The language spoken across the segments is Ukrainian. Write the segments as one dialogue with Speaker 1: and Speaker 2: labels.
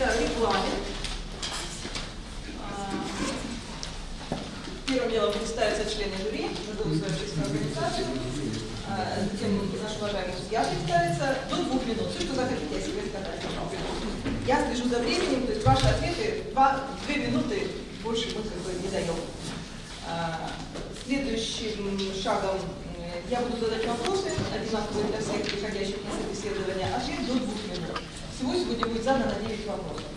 Speaker 1: это регламент. А, Первым делом представятся члены жюри, назовут свою общественную организацию. А, Затем наш уважаемый судья представится до двух минут. Все, что захотите о себе сказать, пожалуйста. Я слежу за временем, то есть ваши ответы два, две минуты больше мы как бы не даем. А, Следующим шагом э, я буду задать вопросы, одинаковые для всех приходящих на собеседование, ответ до двух минут. Всего сегодня будет задано 9 вопросов.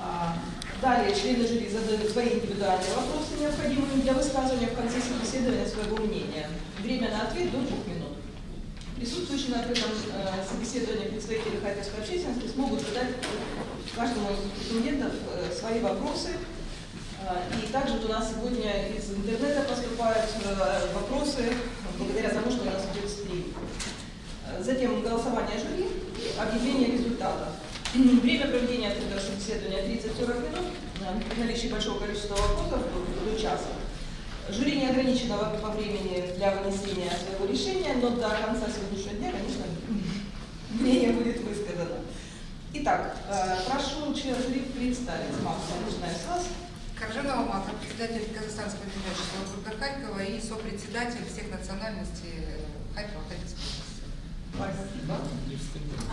Speaker 1: А, Далее члены жюри задают свои индивидуальные вопросы, необходимые для высказывания в конце собеседования своего мнения. Время на ответ до двух минут. Присутствующие на этом э, собеседовании представители харьковской общественности смогут задать каждому из претендентов э, свои вопросы. Э, И также у нас сегодня из интернета поступают э, вопросы благодаря тому, что у нас идет стрим. Затем голосование жюри объявление результатов. Время проведения этого собеседования 30-40 минут. При наличии большого количества вопросов до, до часа. Жюри не ограничено по времени для вынесения своего решения, но до конца сегодняшнего дня, конечно, мнение будет высказано. Итак, э, прошу член жюри представить. Макса, начинаем с вас.
Speaker 2: Коржанова Мака, председатель Казахстанского демократического округа Харькова и сопредседатель всех национальностей э, Харькова Харьковской области.
Speaker 1: Спасибо.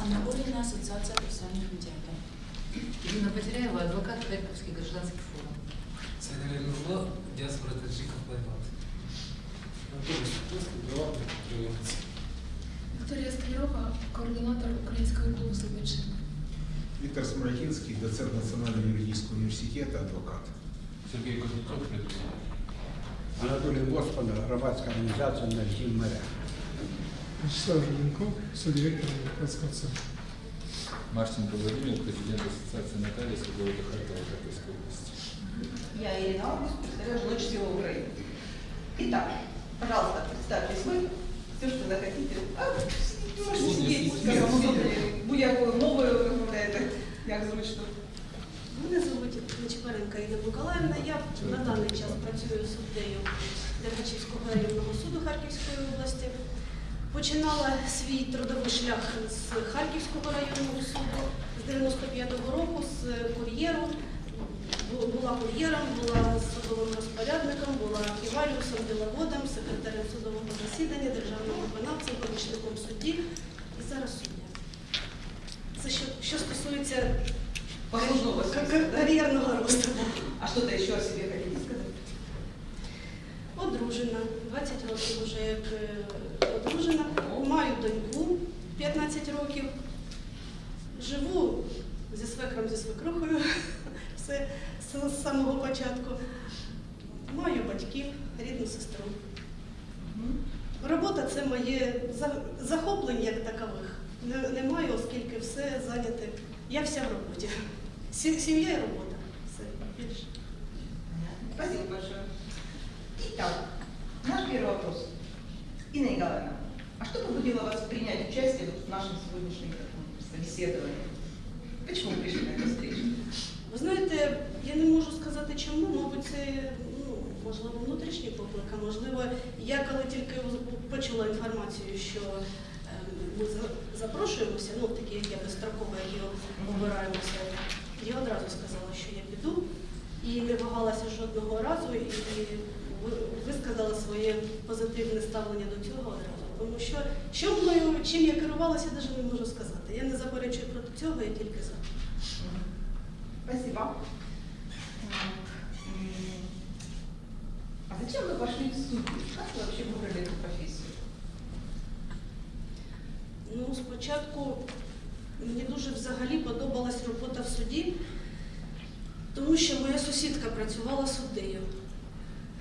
Speaker 3: Анна Олина, Ассоциация профессиональных медиаторов.
Speaker 2: Ирина Потеряева, адвокат Харьковский гражданский форум.
Speaker 4: Сайдар Нурло, диаспора таджиков Байбат. Анатолий Сокольский, глава предприниматель.
Speaker 5: Вікторія Стальова, координатор Українського клубу Слободчини.
Speaker 6: Виктор Смородинский, доцент Национального юридического университета, адвокат.
Speaker 4: Сергей Кузнецов, предприниматель.
Speaker 7: Анатолій Господа, громадська організація «Нарків моря».
Speaker 5: Вячеслав Журенков, субдиректор Демократського центру.
Speaker 8: Марченко Владимир, президент Ассоциации нотариусов города Харькова Харьковской области.
Speaker 1: Я Ирина Август, представляю Ночь силы Украины. Итак, пожалуйста, представьтесь вы, все, что захотите. А, можете сидеть, как вам удобнее. Будь-якою мовою розмовляєте, як зручно.
Speaker 9: Мене звуть Нечипаренка Інна Миколаївна. Я на даний час працюю суддею Дергачівського районного суду Харківської області. Починала свій трудовий шлях з Харківського районного суду з 95-го року з кур'єру. Була кур'єром, була судовим розпорядником, була архіваріусом, діловодом, секретарем судового засідання, державним виконавцем, помічником судді і зараз суддя. Це що, що стосується карьерного роста.
Speaker 1: А что-то еще о себе хотите сказать?
Speaker 9: Одружена, 20 років вже як е, одружена. Маю доньку 15 років. Живу зі свекром, зі свекрухою. Все з самого початку. Маю батьків, рідну сестру. Робота це моє захоплення як такових. Не- Немає, оскільки все зайняте. Я вся в роботі. Сім'я і робота. Все більше.
Speaker 1: Спасибо большое. Итак, наш первый вопрос. Инна Николаевна, а что побудило вас принять участие в нашем сегодняшнем собеседовании? Почему вы пришли на эту встречу?
Speaker 9: Ви знаєте, я не можу сказати чому, мабуть, це ну, можливо внутрішній поклик, а можливо, я коли тільки почула інформацію, що ми запрошуємося, ну такі як я безстроково, які обираємося, я одразу сказала, що я піду і не вагалася жодного разу і висказала своє позитивне ставлення до цього одразу. Тому що що мною, чим я керувалася, я навіть не можу сказати. Я не заперечую проти цього, я тільки за.
Speaker 1: Мгм. Спасибо. Так, м, А зачем вы пошли в суд? Как вы вообще выбрали эту профессию?
Speaker 9: Ну, спочатку мені дуже взагалі подобалась робота в суді, тому що моя сусідка працювала суддею.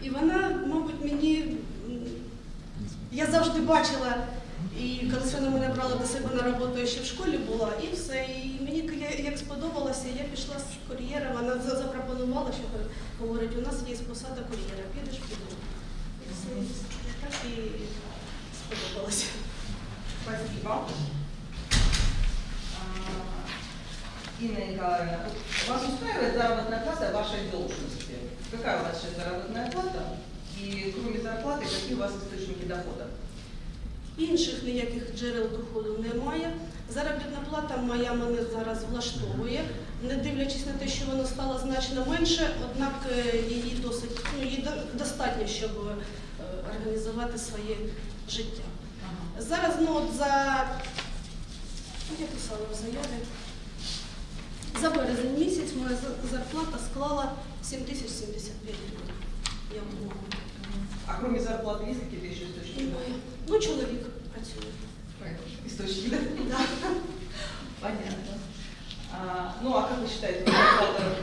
Speaker 9: І вона, мабуть, мені. Я завжди бачила, і коли вона мене брала до себе на роботу, я ще в школі була, і все. І мені як сподобалося, я пішла з кур'єра, вона запропонувала, що говорить, у нас є посада кур'єра, підеш піду. І все. І так і сподобалося.
Speaker 1: Спасибо. Инна Николаевна, вас устраивает заработная плата вашей должности? Какая у вас сейчас заработная плата? И кроме зарплаты, какие у вас источники дохода?
Speaker 9: Інших ніяких джерел доходу немає. Заробітна плата моя мене зараз влаштовує, не дивлячись на те, що вона стала значно менше, однак е, її досить ну, її достатньо, щоб е, організувати своє життя. Зараз ну, от за я писала в заяві. За березень місяць моя за- зарплата склала 7075 гривень. Я отримала.
Speaker 1: А кроме зарплаты есть какие-то еще источники?
Speaker 9: Немає. Ну, чоловік працює.
Speaker 1: Источники, да?
Speaker 9: Да.
Speaker 1: Понятно. А, ну, а как вы считаете, зарплата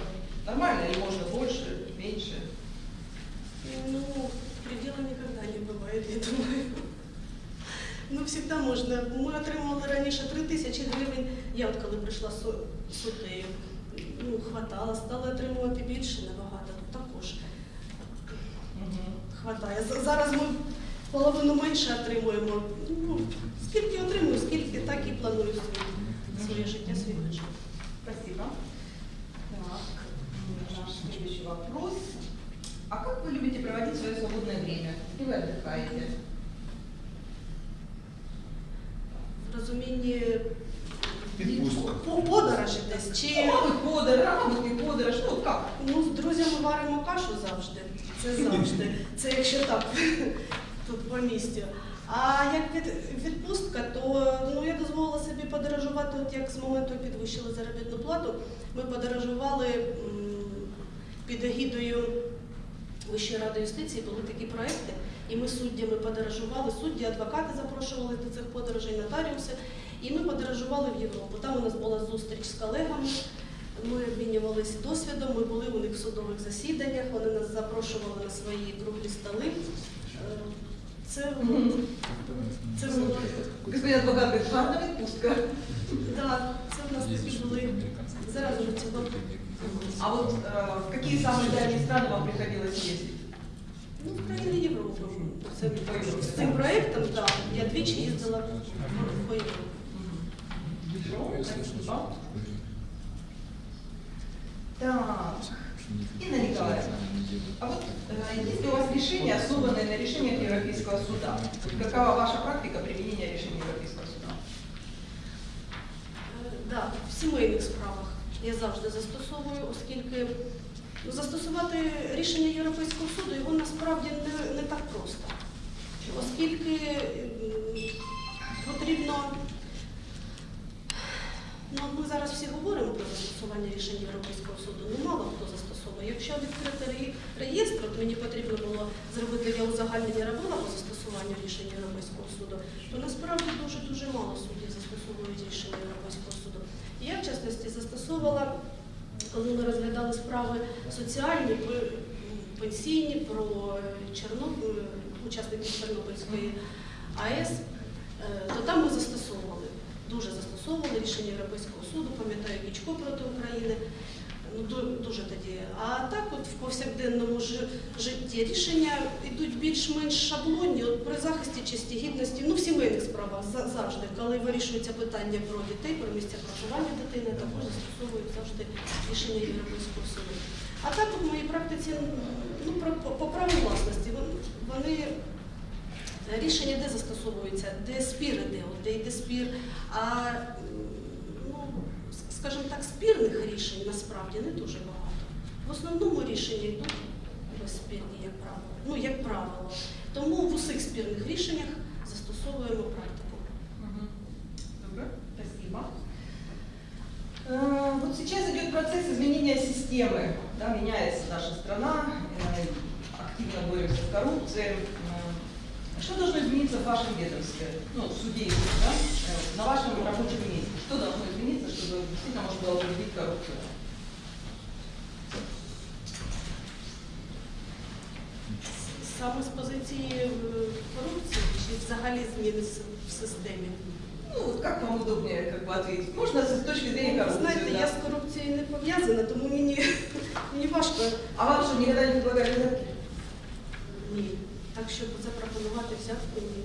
Speaker 1: нормальная или можно больше, меньше?
Speaker 9: Ну, предела никогда не бывает, я думаю. Ну, всегда можна. Ми отримували раніше 3 тисячі гривень. Я от коли прийшла з су- суддею, ну, хватало, стала отримувати більше набагато. Тут також хватає. За- Зараз ми половину менше отримуємо. Ну, скільки отримую, скільки так і планую своє, своє життя, свій бюджет.
Speaker 1: Спасибо. Так, наш следующий вопрос. А как вы любите проводить свое свободное время? Где вы отдыхаете?
Speaker 9: В розумінні
Speaker 6: Відпустка.
Speaker 9: по- подорожі десь чи.
Speaker 1: Подорож, не подорож. Ну, как?
Speaker 9: Ну, з друзями варимо кашу завжди. Це завжди. Це якщо так тут по місті. А як від, відпустка, то ну, я дозволила собі подорожувати, от як з моменту підвищили заробітну плату, ми подорожували м, під егідою Вищої ради юстиції, були такі проекти, і ми суддями подорожували, судді, адвокати запрошували до цих подорожей, нотаріуси, і ми подорожували в Європу. Там у нас була зустріч з колегами. Ми обмінювалися досвідом, ми були у них в судових засіданнях, вони нас запрошували на свої круглі столи. Е, Це, це було
Speaker 1: Господин адвокат говорит, ладно, відпустка.
Speaker 9: да, це в нас такі були зараз уже цього.
Speaker 1: А вот э, в какие самые дальние страны вам приходилось ездить?
Speaker 9: Ну, в країни Європи. Це з цим проєктом, так, я двічі їздила в- по Європі.
Speaker 1: Спасибо. Так, Инна Николаевна, а вот есть ли у вас решения, основанные на решениях Европейского суда? Какова ваша практика применения решений Европейского суда?
Speaker 9: Е, Да, в сімейних справах я завжди застосовую, оскільки застосувати рішення Європейського суду його насправді не, не так просто. Оскільки потрібно, ну ми зараз всі говоримо про застосування рішень Європейського суду, ну мало хто застосовує. Якщо відкрити реєстр, от мені потрібно було зробити, я узагальнення робила по застосуванню рішень Європейського суду, то насправді дуже-дуже мало суддів застосовують рішення Європейського суду. І я, в частності, застосовувала, коли ми розглядали справи соціальні, пенсійні, про Чорнобиль, учасників Чорнобильської АЕС, е, то там ми застосовували, дуже застосовували рішення Європейського суду, пам'ятаю Кічко проти України. Ну, ду- дуже тоді. А так, от в повсякденному житті рішення йдуть більш-менш шаблонні, от при захисті честі гідності, ну в сімейних справах за- завжди, коли вирішується питання про дітей, про місця проживання дитини, також застосовують завжди рішення Європейського суду. А так в моїй практиці ну, по, праву власності вон- вони рішення де застосовуються, де спір іде, от де йде спір. А м, ну, с- скажімо так, спірних рішень насправді не дуже багато. В основному рішення йдуть безспірні, як правило. Ну, як правило. Тому в усіх спірних рішеннях застосовуємо практику.
Speaker 1: Добро, спасибо. Э, Вот сейчас идет процесс изменения системы, да, меняется наша страна, э, активно боремся с коррупцией. Э, Что должно измениться в вашем ведомстве, ну, в суде, да, э, на вашем рабочем месте? Что должно измениться, чтобы действительно можно было победить коррупцию?
Speaker 9: Саме з позиції е, корупції чи взагалі зміни с- в системі.
Speaker 1: Ну, вот как вам удобнее как бы ответить? Можно с точки зрения коррупции,
Speaker 9: Знаєте,
Speaker 1: да.
Speaker 9: я з корупцією не пов'язана, тому мені, мені важко
Speaker 1: А вам что, никогда не предлагали взятки?
Speaker 9: ні. Так, щоб запропонувати взятку, ні.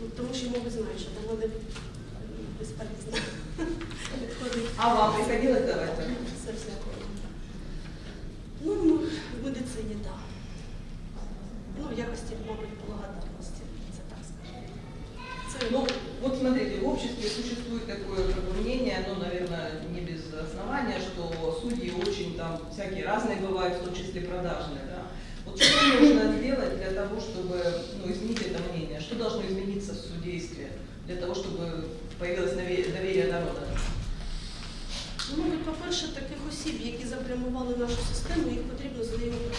Speaker 9: Ну, тому що, мабуть, знаю, що до мене безполезно підходить.
Speaker 1: А вам приходилось давать? так?
Speaker 9: Все всякого. Ну, ну, в медицині, так. Ну, в якості, мабуть, благодарності, це так скажемо. Це
Speaker 1: Ну, Вот смотрите, в обществе существует такое как бы, мнение, ну, наверное, не без основания, что судьи очень там всякие разные бывают, в том числе продажные, да. Вот что нужно сделать для того, чтобы ну, изменить это мнение? Что должно измениться в судействе для того, чтобы появилось дове- доверие народа?
Speaker 9: Ну, мабуть, по-перше, таких осіб, які запрямували нашу систему, їх потрібно з нею брати.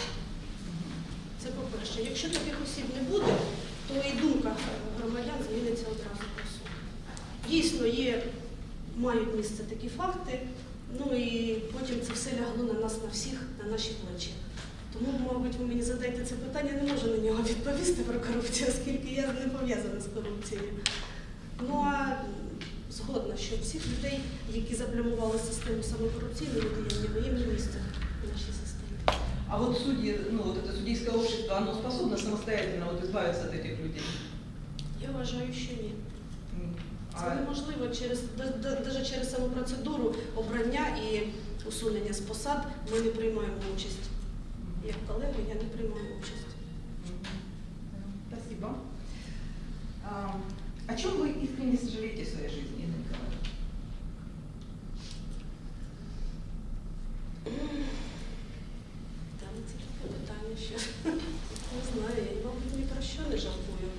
Speaker 9: Це по-перше. Якщо таких осіб не буде, то і думка громадян зміниться одразу по суду. Дійсно, є, мають місце такі факти, ну і потім це все лягло на нас, на всіх, на наші плечі. Тому, мабуть, ви мені задаєте це питання, не можу на нього відповісти про корупцію, оскільки я не пов'язана з корупцією. Ну а згодна, що всіх людей, які заплямували систему саме корупційними діяннями, їм не місце в нашій системі.
Speaker 1: А вот судьи, ну вот это судейское общество, оно способно самостоятельно вот избавиться от этих людей?
Speaker 9: Я вважаю, що ні. Це неможливо через навіть через саму процедуру обрання і усунення з посад. Ми не приймаємо участь. Як колеги, я не приймаю участь.
Speaker 1: Спасибо. А, о чем вы искренне сожалеете в своей жизни, Инна Николаевна?
Speaker 9: Та ну, це таке питання ще. Не знаю, я, мабуть, ні про що не жалкую.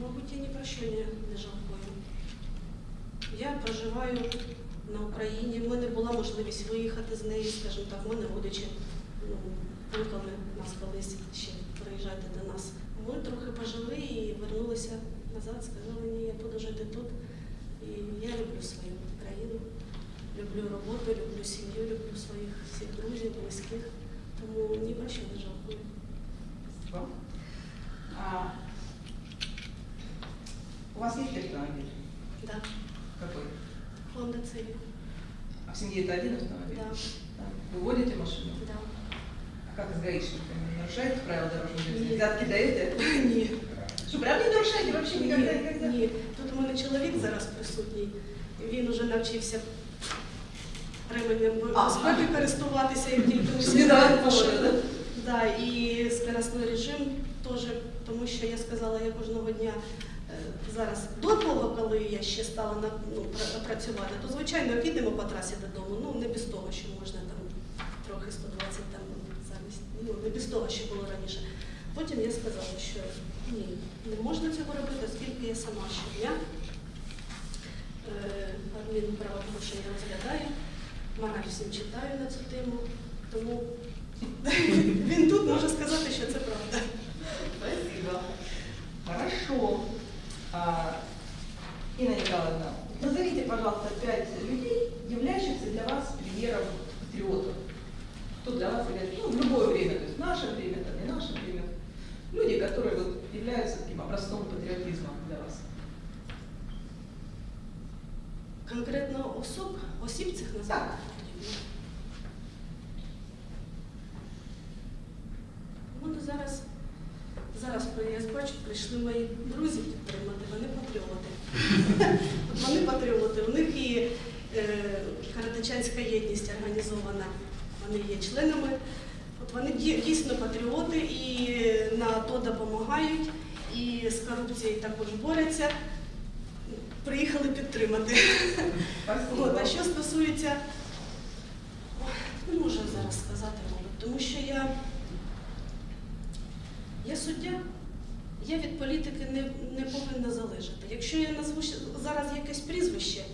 Speaker 9: Мабуть, я ні про що не, не жалкую. Я проживаю на Україні. В мене була можливість виїхати з неї, скажімо так, в мене родичі ну, кликали нас колись ще приїжджайте до нас. Ми трохи пожили і вернулися назад, сказали, ні, я буду жити тут. І я люблю свою країну. Люблю роботу, люблю сім'ю, люблю своїх всіх друзів, близьких. Тому ні про що не жалкую.
Speaker 1: У вас есть автомобиль?
Speaker 9: Да.
Speaker 1: А в семье это один автомобиль?
Speaker 9: Да.
Speaker 1: Да. Вы водите машину?
Speaker 9: Да.
Speaker 1: А как с гаишниками? Нарушаете правила дорожного движения?
Speaker 9: Нет.
Speaker 1: Взятки даете?
Speaker 9: Ні.
Speaker 1: Что, прям не нарушаете вообще никогда, никогда?
Speaker 9: Ні. Тут у мене чоловік зараз присутній. Він уже навчився ременем безпеки користуватися, як тільки
Speaker 1: не
Speaker 9: машину. Да, і скоростний режим теж, тому що я сказала, я кожного дня зараз до того, коли я ще стала на, ну, працювати, то звичайно підемо по трасі додому. Ну не без того, що можна там трохи 120 там замість. Ну не без того, що було раніше. Потім я сказала, що ні, не можна цього робити, оскільки я сама щодня е, адмінправопорушення розглядаю, мораль всім читаю на цю тему. Тому він тут може сказати, що це правда.
Speaker 1: Спасибо. Хорошо. А, Инна Николаевна, назовите, пожалуйста, пять людей, являющихся для вас примером патриотов. Кто для вас является, ну, в любое время, то есть в наше время, там, не наше время. Люди, которые вот являются таким образцом патриотизма для вас.
Speaker 9: Конкретно особ, осіб цих назвати
Speaker 1: Так.
Speaker 9: потрібно. У мене зараз, зараз я бачу, прийшли мої Каратичанська єдність організована, вони є членами. От вони дійсно патріоти і на АТО допомагають, і з корупцією також борються. Приїхали підтримати. От, а що стосується, не можу зараз сказати, мабуть, тому що я, я суддя, я від політики не, не повинна залежати. Якщо я назву зараз якесь прізвище,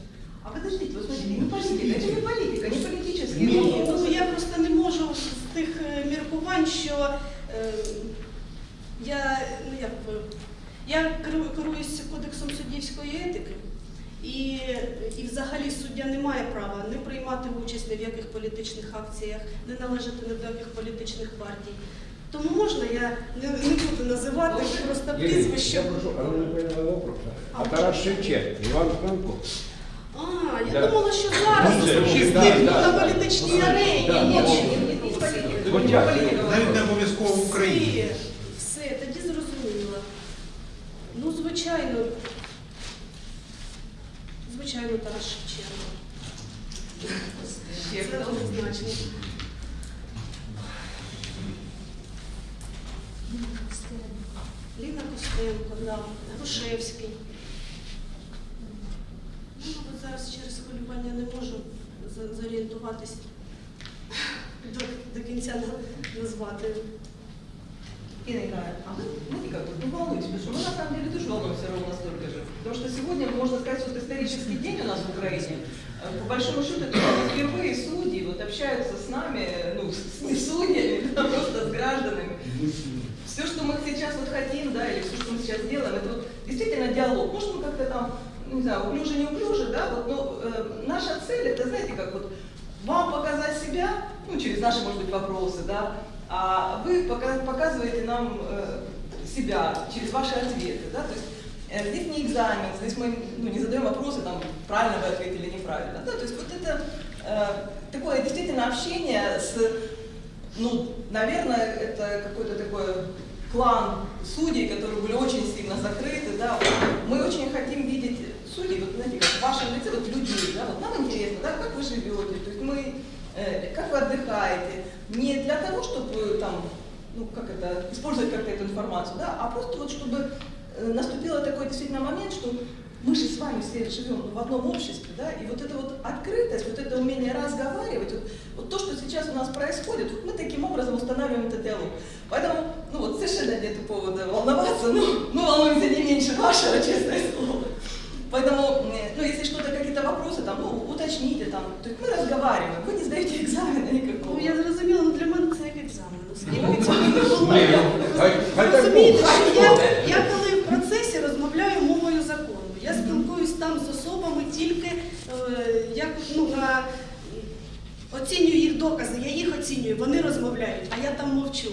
Speaker 1: А подождите, вы смотрите, не политика, это не политика, не политический
Speaker 9: ні,
Speaker 1: вопрос.
Speaker 9: ну я просто не можу з тих е, міркувань, що е, я, ну як би, я керу- керуюся кодексом суддівської етики. І, і взагалі суддя не має права не приймати участь ні в яких політичних акціях, не належати ні до яких політичних партій. Тому можна я не, не буду називати просто
Speaker 7: Юрий,
Speaker 9: прізвище.
Speaker 7: я прошу, а вы не поняла вопроса.
Speaker 9: А
Speaker 7: А Тарас Шевченко, Иван Франко.
Speaker 9: А, я
Speaker 7: Да.
Speaker 9: думала, що зараз
Speaker 7: Ну, це
Speaker 9: слухайте,
Speaker 7: да,
Speaker 9: на
Speaker 7: да.
Speaker 9: політичній арені.
Speaker 7: Да,
Speaker 9: Ні,
Speaker 7: да.
Speaker 9: ні,
Speaker 7: я.
Speaker 1: политика.
Speaker 6: Навіть не обов'язково в Україні.
Speaker 9: Все, все, тоді зрозуміло. Ну, звичайно, звичайно, Тарас Шевченко.
Speaker 1: Ще
Speaker 9: Це
Speaker 1: хто?
Speaker 9: однозначно. Ліна. Костенко, да, Грушевський. Ну, мабуть, зараз через хвилювання не можу за- зорієнтуватись до, до кінця на- назвати.
Speaker 1: Инна Николаевна, а мы, мы никак вот не волнуйтесь, потому что мы на самом деле тоже волнуемся ровно столько же. Потому что сегодня, можно сказать, вот исторический день у нас в Украине. Э, По большому счету, это впервые судьи вот общаются с нами, ну, с не судьями, а просто с гражданами. Все, что мы сейчас вот хотим, да, или все, что мы сейчас делаем, это вот действительно диалог. Может, мы как-то там, ну, не знаю, уклюже, не уклюже, да, вот, но э, наша цель, это, знаете, как вот вам показать себя, ну, через наши, может быть, вопросы, да, а вы пока- показываете нам э, себя через ваши ответы, да, то есть э, здесь не экзамен, здесь мы ну, не задаем вопросы, там, правильно вы ответили, неправильно, да, то есть вот это э, такое действительно общение с ну, наверное, это какой-то такой клан судей, которые были очень сильно закрыты, да, мы очень хотим видеть судей, вот, знаете, как в вашем лице, вот людей, да, вот нам интересно, да, как вы живете, то есть мы, э, как вы отдыхаете, не для того, чтобы там, ну, как это, использовать как-то эту информацию, да, а просто вот чтобы э, наступило такой действительно момент, что мы же с вами все живем в одном обществе, да, и вот эта вот открытость, вот это умение разговаривать, вот, вот то, что сейчас у нас происходит, вот мы таким образом устанавливаем этот диалог. Поэтому, ну вот, совершенно нет повода волноваться, ну, мы волнуемся не меньше вашего, честное слово. Поэтому, э, ну, если что-то, какие-то вопросы, там, ну, уточните, там, то есть мы разговариваем, вы не сдаете экзамена никакого.
Speaker 9: Ну, я зрозуміла, ну для мене це як екзамен. Оскільки цього не було.
Speaker 7: Ні, хай- хай так
Speaker 9: Розумієте,
Speaker 7: буде.
Speaker 9: що я, я коли в процесі розмовляю мовою закону, я спілкуюсь там з особами тільки е, як ну, на оцінюю їх докази, я їх оцінюю, вони розмовляють, а я там мовчу.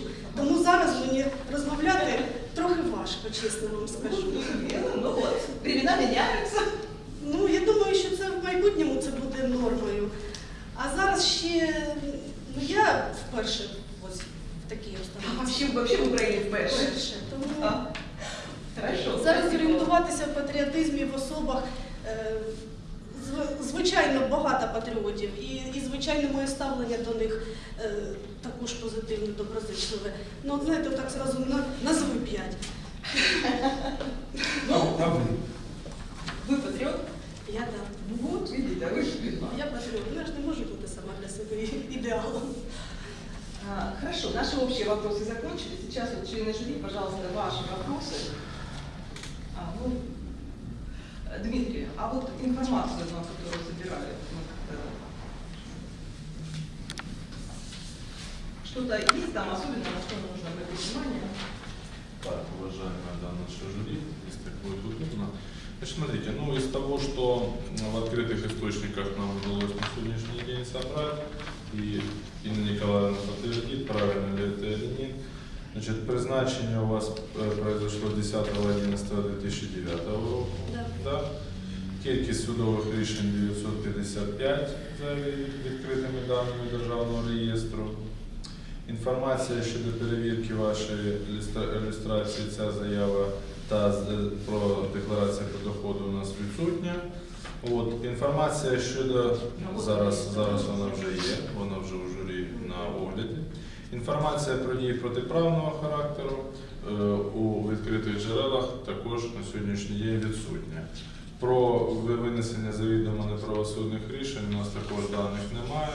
Speaker 10: Кількість судових рішень 955 за відкритими даними Державного реєстру. Інформація щодо перевірки вашої ілюстра- ілюстрації, ця заява та про декларацію про доходи у нас відсутня. От, інформація щодо зараз, зараз вона вже є, вона вже у журі на огляді. Інформація про дії протиправного характеру е, у відкритих джерелах також на сьогоднішній день відсутня. Про винесення завідомо неправосудних рішень у нас також даних немає.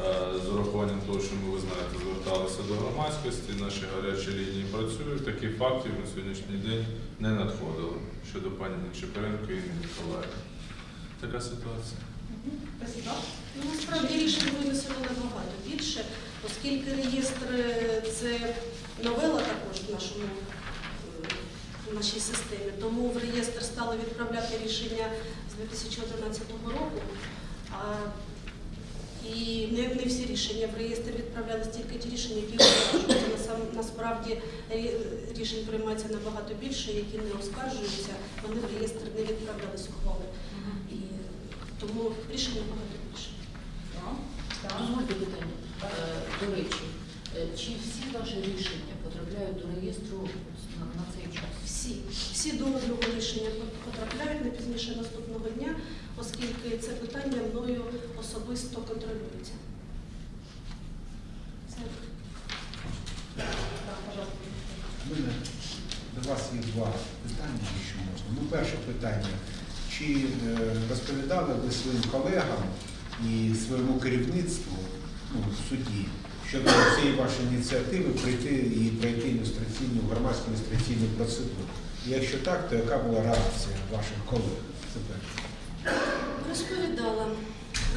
Speaker 10: Е, З урахуванням того, що ми, ви знаєте, зверталися до громадськості, наші гарячі лінії працюють. Таких фактів на сьогоднішній день не надходило щодо пані Нечепоренко і Миколаївни. Така ситуація.
Speaker 9: Ну, насправді рішень винесено набагато більше, оскільки реєстр е, це новела також в нашому в нашій системі. Тому в реєстр стали відправляти рішення з 2011 року. І не, не всі рішення в реєстр відправлялись тільки ті рішення, які оскаржуються. Насправді рішень приймається набагато більше, які не оскаржуються, вони в реєстр не відправлялись ухвали. Тому рішень набагато більше.
Speaker 3: Дозвольте питання. Е, До речі, е, чи всі ваші рішення потрапляють до реєстру на, на цей час?
Speaker 9: Всі, всі до одного рішення потрапляють не пізніше наступного дня, оскільки це питання мною особисто контролюється.
Speaker 6: Мене до вас є два питання, якщо можна. Ну, перше питання. Чи е, розповідали ви своїм колегам і своєму керівництву ну, в суді щодо цієї вашої ініціативи прийти і пройти ілюстраційну громадську ілюстраційну процедуру? І якщо так, то яка була реакція ваших колег?
Speaker 9: Розповідала.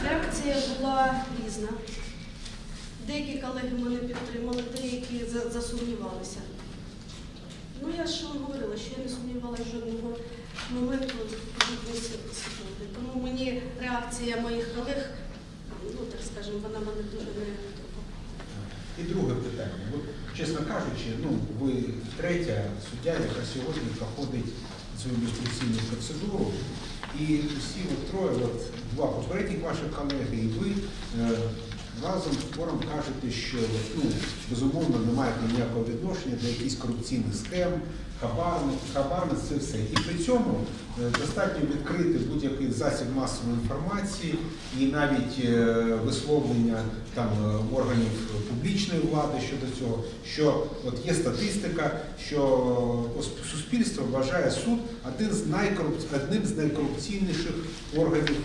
Speaker 9: Реакція була різна. Деякі колеги мене підтримали, деякі засумнівалися. Ну, я ж вам говорила, що я не сумнівалася жодного моменту секунди. Тому мені реакція моїх колег, ну так скажемо, вона мене дуже не.
Speaker 6: І друге питання. От, чесно кажучи, ну, ви третя суддя, яка сьогодні проходить цю ілюстраційну процедуру. І всі от троє, от два попередніх ваших колеги і ви е, разом твором кажете, що ну, безумовно не маєте ніякого відношення до якихось корупційних схем, хабарних, хабарництв, це все. І при цьому е, достатньо відкрити будь-який засіб масової інформації і навіть е, висловлення там е, органів публічної влади щодо цього, що от є статистика, що суспільство вважає суд один з найкорупційніших органів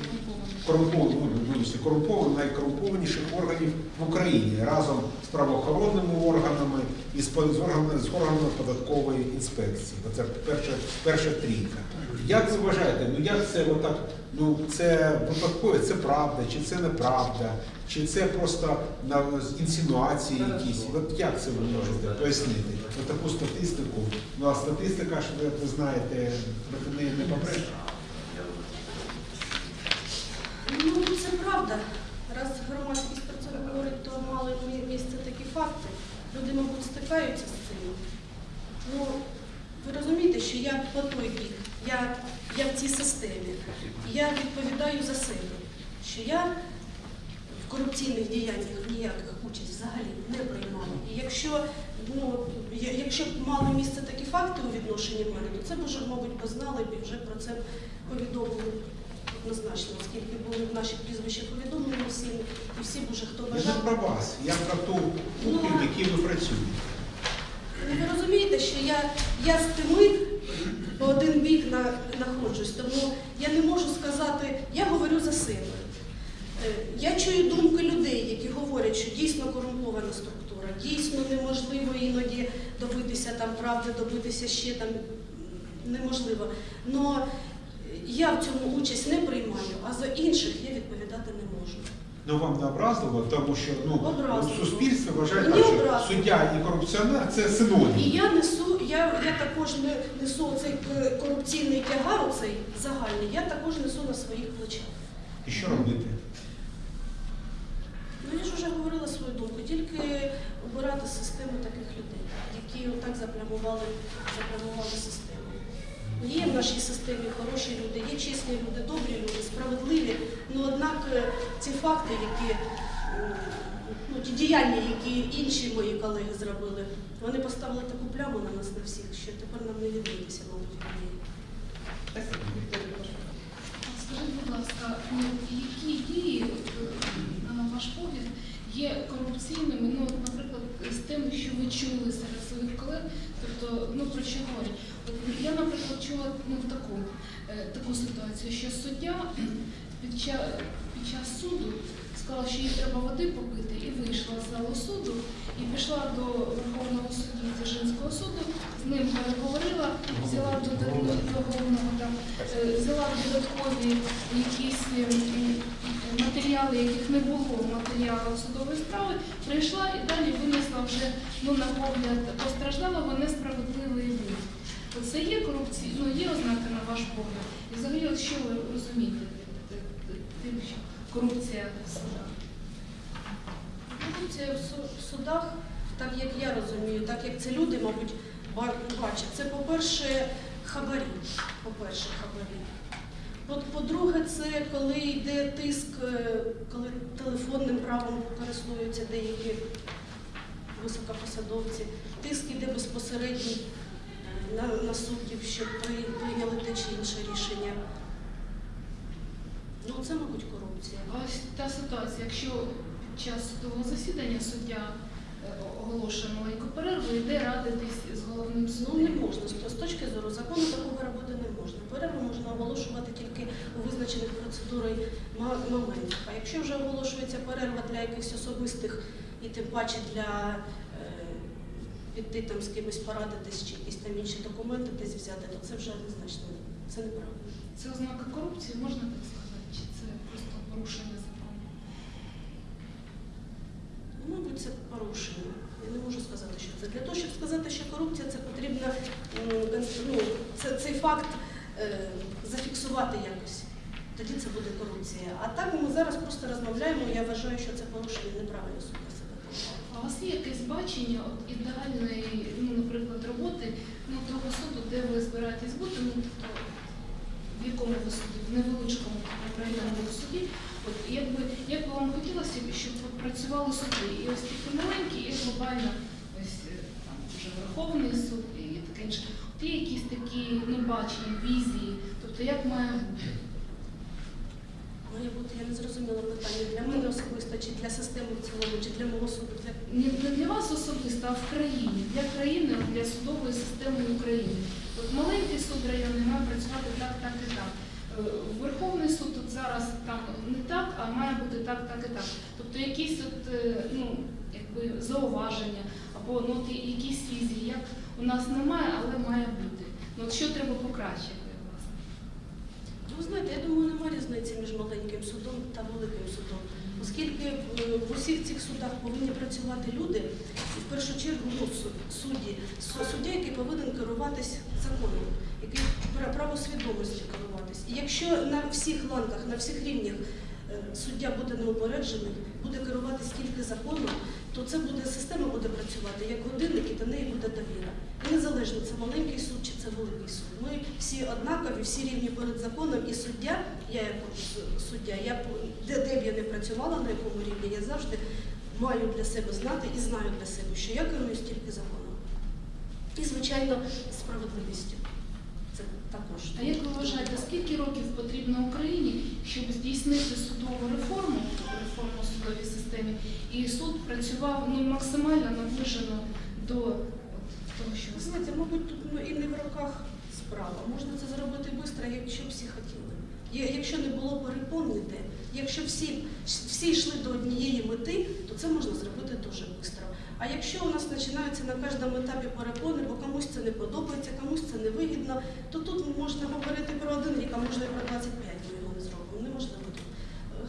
Speaker 6: корумпованих, ну, вибачте, корумпованих, найкорумпованіших органів в Україні разом з правоохоронними органами і з, з органами, з органами податкової інспекції. Це перша, перша трійка. Як ви вважаєте, ну як це отак, ну це випадково, це правда, чи це неправда, чи це просто на інсинуації якісь? От як це ви можете пояснити? От таку статистику. Ну а статистика ж ви, знаєте, проти неї не побреш.
Speaker 9: Ну, це правда. Раз громадськість про це говорить, то мали мі- місце такі факти. Люди, мабуть, стикаються з цим. Ну, ви розумієте, що я по той бік, я, я в цій системі. Я відповідаю за себе, що я в корупційних діяннях ніяких участь взагалі не приймала. І якщо, ну, якщо б мали місце такі факти у відношенні мене, то це б вже, мабуть, познали б і вже про це повідомили однозначно, оскільки були в наші прізвища повідомлені всім, і всі б уже хто
Speaker 6: Я про вас, я про ту кухню, в якій ви працюєте.
Speaker 9: Ну, Ви розумієте, що я, я з тими по один бік на, знаходжусь, тому я не можу сказати, я говорю за себе. Е, Я чую думки людей, які говорять, що дійсно корумпована структура, дійсно неможливо іноді добитися там правди, добитися ще там неможливо. Но я в цьому участь не приймаю, а за інших я можу.
Speaker 6: Ну вам не образливо, тому що ну
Speaker 9: Образливо.
Speaker 6: суспільство вважає,
Speaker 9: Мені
Speaker 6: так, що
Speaker 9: образливо.
Speaker 6: суддя і корупціонер це синонім.
Speaker 9: І я несу, я, я також не несу цей корупційний тягар, оцей загальний, я також несу на своїх плечах.
Speaker 6: І що робити?
Speaker 9: Ну я ж вже говорила свою думку, тільки обирати систему таких людей, які отак заплямували, заплямували систему. Є в нашій системі хороші люди, є чесні люди, добрі люди, справедливі. Ну однак е, ці факти, які ну, ті діяння, які інші мої колеги зробили, вони поставили таку пляму на нас на всіх, що тепер нам не відбитися, мабуть.
Speaker 5: А Скажіть, будь ласка, ну, які дії, е, на ваш погляд, є корупційними, ну, наприклад, з тим, що ви чули серед своїх колег, тобто, ну, про що говорять? Я, наприклад, чула ну, таку, е, таку ситуацію, що суддя під час, під час суду сказала, що їй треба води попити, і вийшла з залу суду, і пішла до Верховного судді Дзержинського суду, з ним переговорила, взяла до, до, до головного там, е, взяла додаткові якісь е, матеріали, яких не було в матеріалах судової справи, прийшла і далі винесла вже ну, на погляд постраждалого несправедливий вид. Це є корупція, ну є ознаки на ваш погляд. І взагалі, от що ви розумієте під- під тим, що корупція в судах?
Speaker 9: Корупція в судах, так як я розумію, так як це люди, мабуть, бачать, це, по-перше, хабарі. По-перше, хабарі. По- По-друге, це коли йде тиск, е, коли телефонним правом користуються деякі високопосадовці. Тиск іде безпосередній е, на, на суддів, щоб прийняли те чи інше рішення. Ну, це, мабуть, корупція.
Speaker 5: А ось та ситуація, якщо під час судового засідання суддя оголошує маленьку перерву, йде радитись з головним судом.
Speaker 9: Ну не можна. З- З точки зору закону такого робити не можна. Перерву можна оголошувати тільки у визначених процедурою моментах. А якщо вже оголошується перерва для якихось особистих і тим паче для е, піти там з кимось порадитись чи якісь там інші документи десь взяти, то це вже однозначно це неправильно.
Speaker 5: Це ознака корупції, можна так сказати, чи це просто порушення закону?
Speaker 9: Ну, Мабуть, це порушення. Я не можу сказати, що це. Для того, щоб сказати, що корупція, це потрібно ну, це, цей факт е, зафіксувати якось. Тоді це буде корупція. А так ми зараз просто розмовляємо. Я вважаю, що це порушення неправильно поводить.
Speaker 5: У вас є якесь бачення от, ідеальної, ну, наприклад, роботи ну, того суду, де ви збираєтесь бути, ну, тобто, в якому ви суді, в невеличкому районному суді, от, якби, як би вам хотілося, щоб працювали суди, і ось такі маленькі, і глобально ось е, там вже Верховний суд і таке інше. От є якісь такі ну, бачення, візії, тобто як має
Speaker 9: Має бути, я не зрозуміла питання для мене особисто, чи для системи в цілому, чи для мого суду.
Speaker 5: Не, для вас особисто, а в країні, для країни, для судової системи України. От маленький суд районний має працювати так, так і так. Е, Верховний суд тут зараз там не так, а має бути так, так і так. Тобто якісь от, е, ну, якби зауваження або ну, от якісь візії, як у нас немає, але має бути. Ну, от що треба покращити,
Speaker 9: Ви знаєте, я думаю, немає різниці між маленьким судом та великим судом. Оскільки е, в усіх цих судах повинні працювати люди, і в першу чергу ну, судді, суддя, який повинен керуватись законом, який пра- правосвідомістю керуватись. І якщо на всіх ланках, на всіх рівнях е, суддя буде неупереджений, буде керуватись тільки законом, то це буде система буде працювати як годинник, і до неї буде довіра. Незалежно це маленький суд чи це великий суд. Ми всі однакові, всі рівні перед законом, і суддя, я як суддя, я де, де б я не працювала, на якому рівні, я завжди маю для себе знати і знаю для себе, що я керуюсь тільки законом. І, звичайно, справедливістю. Це також.
Speaker 5: А як ви вважаєте, скільки років потрібно Україні, щоб здійснити судову реформу, реформу судовій системі, і суд працював ну, максимально наближено до того, що ви
Speaker 9: знаєте, мабуть, тут ну, і не в руках справа. Можна це зробити швидко, якщо всі хотіли. Якщо не було перепон ніде, якщо всі, всі йшли до однієї мети, то це можна зробити дуже швидко. А якщо у нас починаються на кожному етапі перепони, бо комусь це не подобається, комусь це не вигідно, то тут можна говорити про один рік, а можна і про 25 ми його не зробимо. Неможливо тут.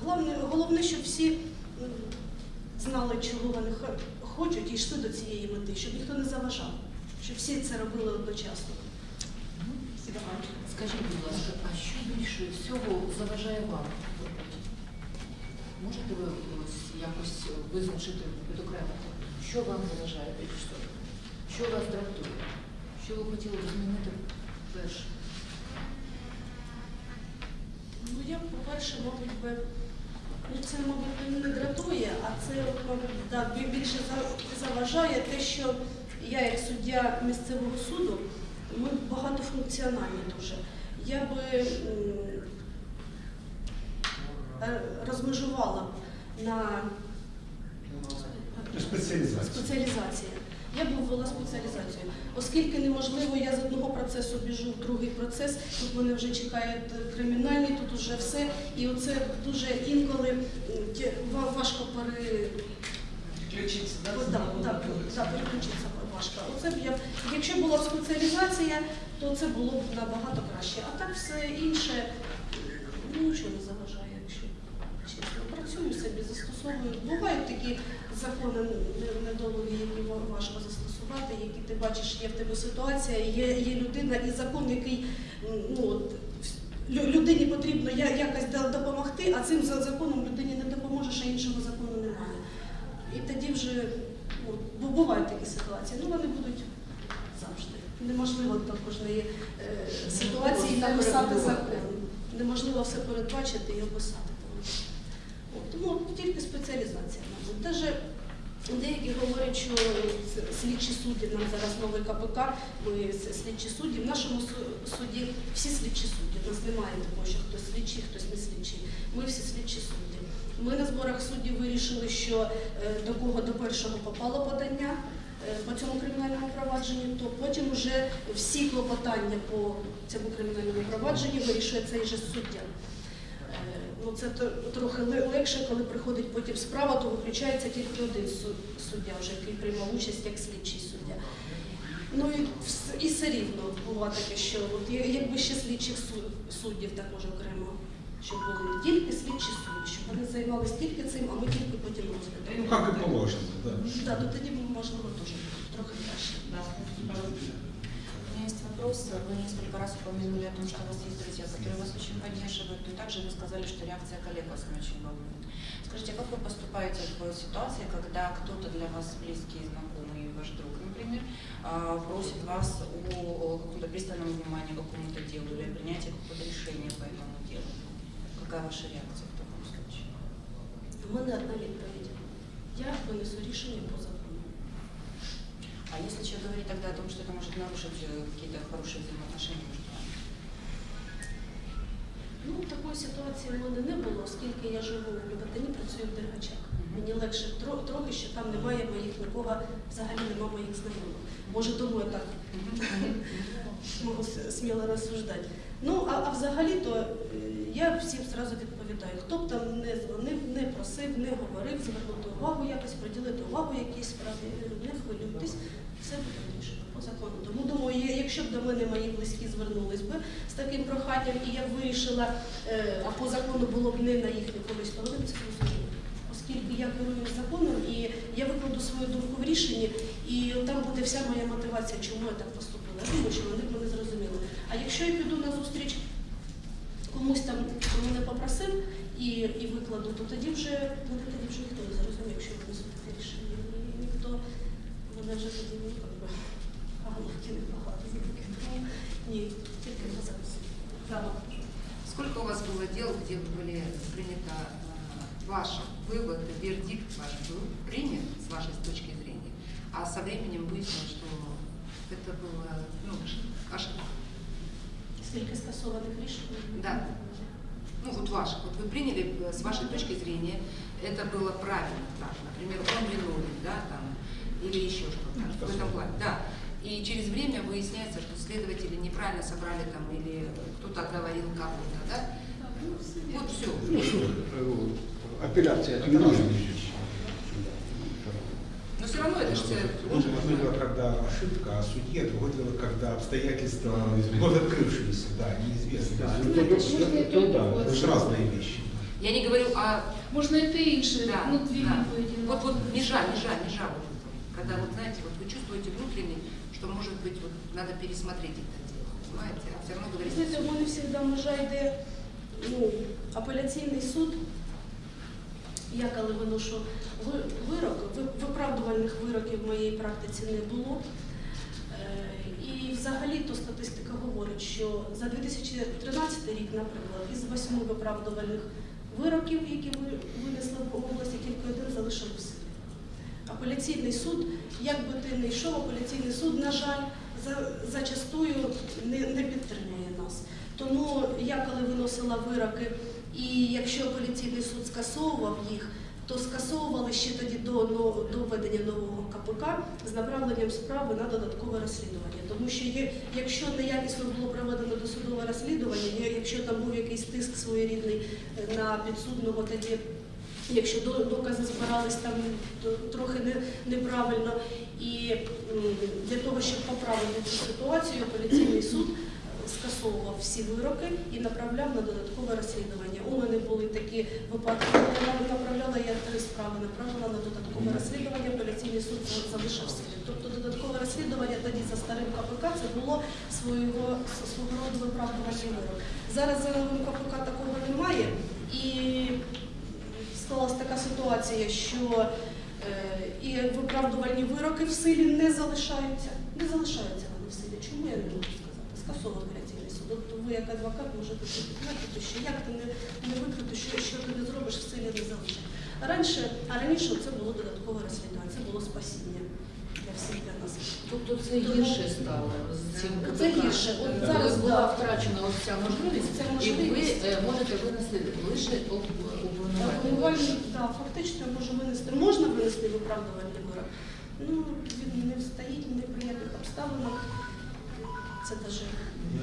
Speaker 9: Головне, головне, щоб всі знали, чого вони хо- хочуть, і йшли до цієї мети, щоб ніхто не заважав, щоб всі це робили одночасно.
Speaker 3: Скажіть, будь ласка, а що більше всього заважає вам? Можете ви ось якось визначити підокремити, що вам заважає більше всього? Що вас дратує? Що ви хотіли б змінити перше?
Speaker 9: Ну я, по-перше, мабуть, би, ну це, мабуть, не дратує, а це, мабуть, да, більше заважає те, що я, як суддя місцевого суду, ми багатофункціональні дуже. Я би е, розмежувала на.
Speaker 6: Спеціалізація.
Speaker 9: Я б ввела спеціалізацію. Оскільки неможливо, я з одного процесу біжу в другий процес, тут мене вже чекають кримінальні, тут вже все. І оце дуже інколи важко пере...
Speaker 1: Да,
Speaker 9: да, да, переключитися важко. Оце б я, якщо була б спеціалізація, то це було б набагато краще. А так все інше ну, нічого не заважає, якщо чесно. Працюю собі, застосовую. Бувають такі закони не- недолугі, які важко застосувати, які ти бачиш, є в тебе ситуація, є, є людина і закон, який ну, от, людині потрібно якось допомогти, а цим законом людині не допоможеш, а іншого закону немає. І тоді вже ну, бо бувають такі ситуації. Ну вони будуть завжди. Неможливо до кожної е, ситуації написати закон. Неможливо все передбачити і описати. Тому, тільки спеціалізація, мабуть. Даже Деякі говорять, що слідчі судді, нам зараз новий КПК, ми слідчі судді. В нашому суді всі слідчі судді. У нас немає такого, що хтось слідчий, хтось не слідчий. Ми всі слідчі судді. Ми на зборах суддів вирішили, що е, до кого першого попало подання е, по цьому кримінальному провадженню, то потім вже всі клопотання по цьому кримінальному провадженню вирішує цей же суддя. Е, Ну, це трохи легше, коли приходить потім справа, то виключається тільки один суддя, вже який приймав участь як слідчий суддя. Ну і, і все рівно буває таке, що от, якби ще слідчих суддів також окремо, щоб були тільки слідчі судді, щоб вони займалися тільки цим, а ми тільки потім
Speaker 6: Ну,
Speaker 9: розглядаємо.
Speaker 6: как и положено, да.
Speaker 9: Так, то тоді можливо теж трохи краще.
Speaker 11: У меня есть вопрос. Вы несколько раз упомянули о том, что у вас есть друзья, которые вас очень поддерживают, но также вы сказали, что реакция коллег вас не очень волнует. Скажите, как вы поступаете в ситуации, когда кто-то для вас близкий, знакомый, ваш друг, например, а, просит вас о каком-то пристальном внимании к какому-то делу или о принятии какого-то решения по этому делу? Какая ваша реакция в таком случае?
Speaker 9: У мене одна відповідь. Я винесу рішення по закону.
Speaker 11: А если человек говорит тогда о том, что это может нарушить э, какие-то хорошие взаимоотношения между вами?
Speaker 9: Ну, такої ситуації в мене не було, оскільки я живу в Люботині, працюю в Дергачах. Мені легше тро- трохи, що там немає моїх нікого, взагалі немає моїх знайомих. Може, тому я так можу с- сміло розсуждати. Ну, а, а взагалі-то е, я всім зразу відповідаю, хто б там не дзвонив, не просив, не говорив, звернути увагу якось, приділити увагу якійсь справі, не хвилюйтесь, все буде вирішено по закону. Тому думаю, якщо б до мене мої близькі звернулись би з таким проханням, і я б вирішила, е, а по закону було б не на їхню користь, то вони б це розуміли. Оскільки я керую законом і я викладу свою думку в рішенні, і там буде вся моя мотивація, чому я так поступила. Я думаю, що вони б мене зрозуміли. А якщо я піду на зустріч комусь там, хто мене попросив і, і викладу, то тоді вже мене тоді вже ніхто не зрозуміє, якщо я винесу таке рішення. І ніхто мене вже тоді ну, як би, а головки не багато за таке. Тому ні, тільки на зараз.
Speaker 2: Сколько у вас было дел, где были принято э, ваш вывод, вердикт ваш был принят с вашей точки зрения, а со временем выяснилось, что это было ну, ошибка?
Speaker 9: Скільки скасованих рішень?
Speaker 2: Да. Ну вот ваш, вот вы приняли э, с вашей точки зрения, это было правильно, так, например, он виновен, да, там, или еще что-то в этом плане, да. И через время выясняется, что следователи неправильно собрали там, или кто-то оговорил кого-то, да? Вот все.
Speaker 7: Ну, что, э, апелляция это нужно.
Speaker 2: Но все равно это же
Speaker 6: Ну, Одно дело, когда ошибка, а судья, другое дело, когда обстоятельства вновь открывшиеся, да, неизвестные.
Speaker 7: Да,
Speaker 5: Ну,
Speaker 7: ну,
Speaker 5: это
Speaker 7: то-
Speaker 5: ж
Speaker 7: то-
Speaker 5: не
Speaker 7: то да,
Speaker 5: то,
Speaker 6: Это же разные вещи.
Speaker 2: Я не говорю о...
Speaker 5: Можна і те інше,
Speaker 2: Да,
Speaker 5: ну дві
Speaker 2: да.
Speaker 5: відповіді. на
Speaker 2: Вот, вот
Speaker 5: одну.
Speaker 2: межа, межа, межа. Вот, когда вот знаете, вот вы чувствуете внутренне, что может быть вот надо пересмотреть это дело, понимаете? А все равно говорите,
Speaker 9: Знаєте, у мене завжди межа йде ну, апеляційний суд. Я коли виношу вирок, виправдувальних вироків в моїй практиці не було. Е, І взагалі то статистика говорить, що за 2013 рік, наприклад, із восьми виправдувальних вироків, які ви винесли в області, тільки один залишив в силі. Апеляційний суд, як би ти не йшов, апеляційний суд, на жаль, зачастую не, не підтримує нас. Тому я коли виносила вироки, і якщо апеляційний суд скасовував їх, то скасовували ще тоді до, до введення нового КПК з направленням справи на додаткове розслідування. Тому що є, якщо неякісно було проведено досудове розслідування, якщо там був якийсь тиск своєрідний е, на підсудного, тоді якщо до- докази збирались там трохи не, неправильно. І для того, щоб поправити цю ситуацію, апеляційний суд скасовував всі вироки і направляв на додаткове розслідування. У мене були такі випадки, коли я направляла я три справи, направила на додаткове розслідування, апеляційний суд залишив силі. Тобто додаткове розслідування тоді за старим КПК це було свого, свого роду виправдувальний вирок. Зараз за новим КПК такого немає і склалась така ситуація, що е, і виправдувальні вироки в силі не залишаються. Не залишаються вони в силі. Чому я не можу сказати? От ви як адвокат можете підтвердити, що як ти не, не викрити, що, що ти не зробиш, в силі не залишить. Раніше, а раніше це було додаткове розслідування, це було спасіння для всіх для нас.
Speaker 3: Тобто це гірше стало з цим КПК?
Speaker 9: Це гірше. От
Speaker 3: Е,
Speaker 9: зараз,
Speaker 3: була
Speaker 9: да.
Speaker 3: втрачена ось ця можливість,
Speaker 9: Ця
Speaker 3: і ви е, можете винести лише об- обвинувальний
Speaker 9: так, фактично я можу винести. Можна винести виправдувальний вирок. Ну, він не стоїть в неприємних обставинах. Це даже
Speaker 6: Ну,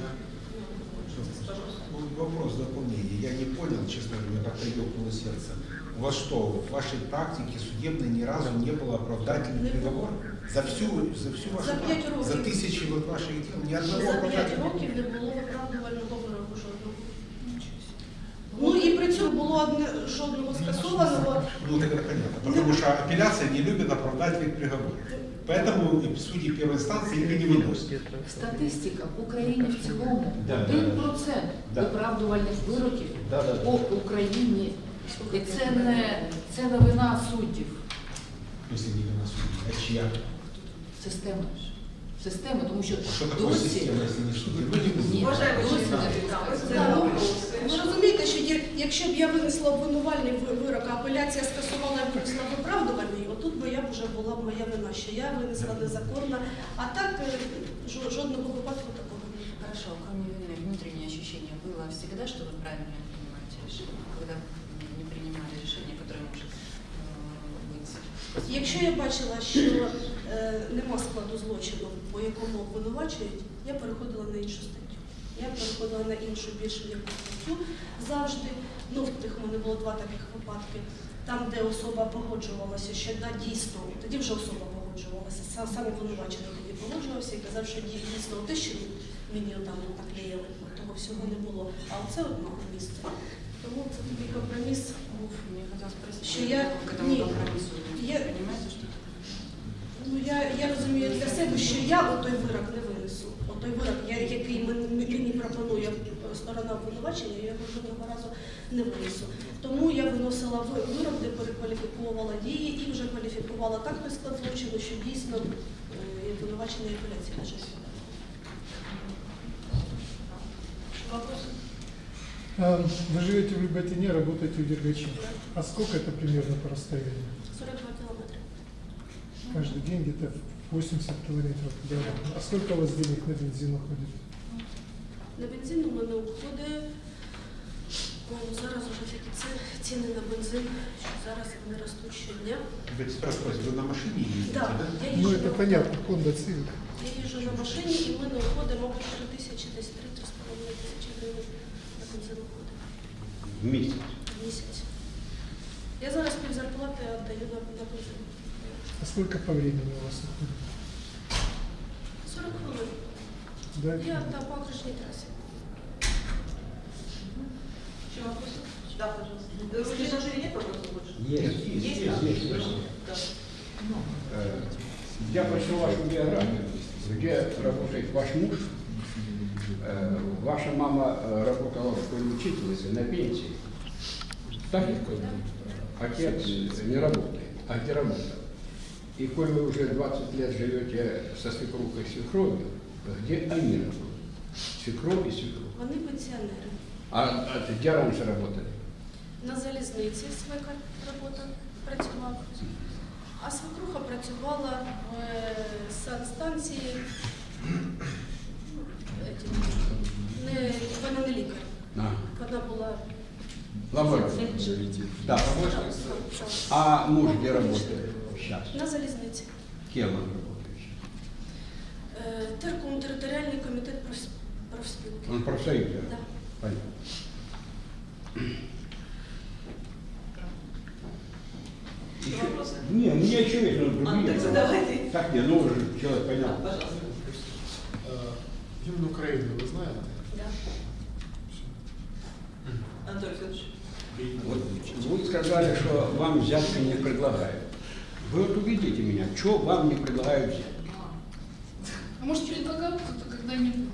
Speaker 6: Вопрос дополнения. Я не понял, честно говоря, как-то ёкнуло сердце. У вас что, в вашей практике судебной ни разу не было оправдательных приговоров? За всю, за всю вашу
Speaker 9: За п'ять?
Speaker 6: За тысячи вот ваших дел ни одного
Speaker 9: за 5
Speaker 6: оправдательного?
Speaker 9: років не було виправдувального було одне жодного скасованого.
Speaker 6: Ну, так это понятно. Потому что апелляция не любит оправдательных приговоров. Поэтому судьи первой инстанции их и не выносят.
Speaker 3: Статистика в Україні в цілому
Speaker 7: Да,
Speaker 3: 1%
Speaker 7: да.
Speaker 3: виправдувальних вироків
Speaker 7: Да, да, да.
Speaker 3: по Україні. І це не, це не вина суддів.
Speaker 6: Если не вина судьи. А чья?
Speaker 3: Система ж. Система, тому що
Speaker 6: Что такое
Speaker 3: досі
Speaker 6: система, если не судьи? Люди
Speaker 3: Ні.
Speaker 1: Уважаемый
Speaker 3: досі
Speaker 1: член,
Speaker 3: не
Speaker 1: да,
Speaker 3: підказує.
Speaker 1: это
Speaker 9: Да, ну,
Speaker 1: вопрос.
Speaker 9: Ви розумієте, що є- якщо б я винесла обвинувальний ви- вирок, а апеляція скасувала і винесла виправдувальний, отут би я б вже була б моя вина, що я винесла незаконно. А так е, жо- жодного випадку такого не було.
Speaker 11: Хорошо, кроме вины, внутреннее ощущение было всегда, что вы правильно принимаете решение, когда не принимали решение, которое может э, быть
Speaker 9: Якщо я бачила, що е, нема складу злочину, по якому обвинувачують, я переходила на іншу статтю. Я переходила на іншу більш м'яку статтю завжди. Ну, в мене було два таких випадки. Там, де особа погоджувалася, що да, дійсно, тоді вже особа погоджувалася, сам, обвинувачений тоді погоджувався і казав, що дійсно те, що мені там наклеїли, того всього не було. А оце одно місце. Тому це такий компроміс був. Что я-
Speaker 11: компромиссу
Speaker 9: я- Ну я, я розумію для себе, що я отой вирок не винесу. Отой вирок, я, який мен- мені пропонує сторона обвинувачення, я його жодного разу не винесу. Тому я виносила ви- вирок, де перекваліфіковувала дії і вже кваліфікувала так той склад злочину, що дійсно е, і обвинувачення і апеляції лежать.
Speaker 1: Вопросы?
Speaker 12: А, Вы живете в Люботине, работаете в Дергаче. А сколько это примерно по расстоянию?
Speaker 9: 42 кілометри.
Speaker 12: Каждый день где-то 80 километров. Да. А сколько у вас денег на бензин уходит?
Speaker 9: На бензин у мене уходить. Ну, зараз уже такі ці- ціни на бензин, що зараз вони ростуть щодня.
Speaker 6: Опять спрашивать, вы на машине ездите,
Speaker 9: Да,
Speaker 6: да?
Speaker 9: я
Speaker 12: Ну
Speaker 9: їжджу
Speaker 12: это
Speaker 9: на-
Speaker 12: понятно, Honda Civic.
Speaker 9: Я їжджу на машині і в мене уходить, мабуть, 3 тисячі, десь 3-3,5 тисячі гривень на бензин уходить
Speaker 7: В месяц.
Speaker 9: в місяць. Я зараз пів зарплати віддаю на, на бензин.
Speaker 12: А сколько по времени у вас уходит?
Speaker 9: 40 хвилин.
Speaker 12: Да?
Speaker 9: Я на по окружній трасі.
Speaker 1: Еще вопросы? Да, пожалуйста. В предложении нет вопросов больше?
Speaker 7: Есть,
Speaker 1: Есть,
Speaker 7: есть,
Speaker 1: да?
Speaker 7: есть, есть.
Speaker 1: Да.
Speaker 7: Э, Я прочел вашу биографию, где работает ваш муж. Э, Ваша мама э, работала школьной учительницей на пенсии. Так? Отец не работает. А где работал? И коль вы уже 20 лет живете со свекрухой и свекровью, где они работают? Свекровь и свекровь.
Speaker 9: Вони пенсіонери.
Speaker 7: А, а ты где раньше работали?
Speaker 9: На залізниці свекар робота працював. А свекруха працювала в е, санстанції. Етім, Не, вона не лікар.
Speaker 7: А,
Speaker 9: Вона була
Speaker 7: лаборатория. Да.
Speaker 9: Так,
Speaker 7: А муж где работает сейчас?
Speaker 9: на залізниці.
Speaker 7: Кем он работает сейчас?
Speaker 9: Е, Терком територіальний комітет профс- профспілки.
Speaker 7: Он профсоюз, да?
Speaker 9: Да.
Speaker 7: Понятно.
Speaker 1: Еще
Speaker 7: Еще-
Speaker 1: вопросы?
Speaker 7: Не, у меня еще есть, но другие.
Speaker 1: А, так задавайте.
Speaker 7: Так, не, ну уже человек
Speaker 1: Да,
Speaker 7: понял.
Speaker 1: пожалуйста.
Speaker 12: А, Гимн Украины, вы знаете?
Speaker 9: Да.
Speaker 1: Анатолий Федорович.
Speaker 7: Вот вы сказали, что вам взятки не предлагают. Вы вот увидите меня, что вам не предлагают взятки?
Speaker 5: А может, предлагал кто-то когда-нибудь?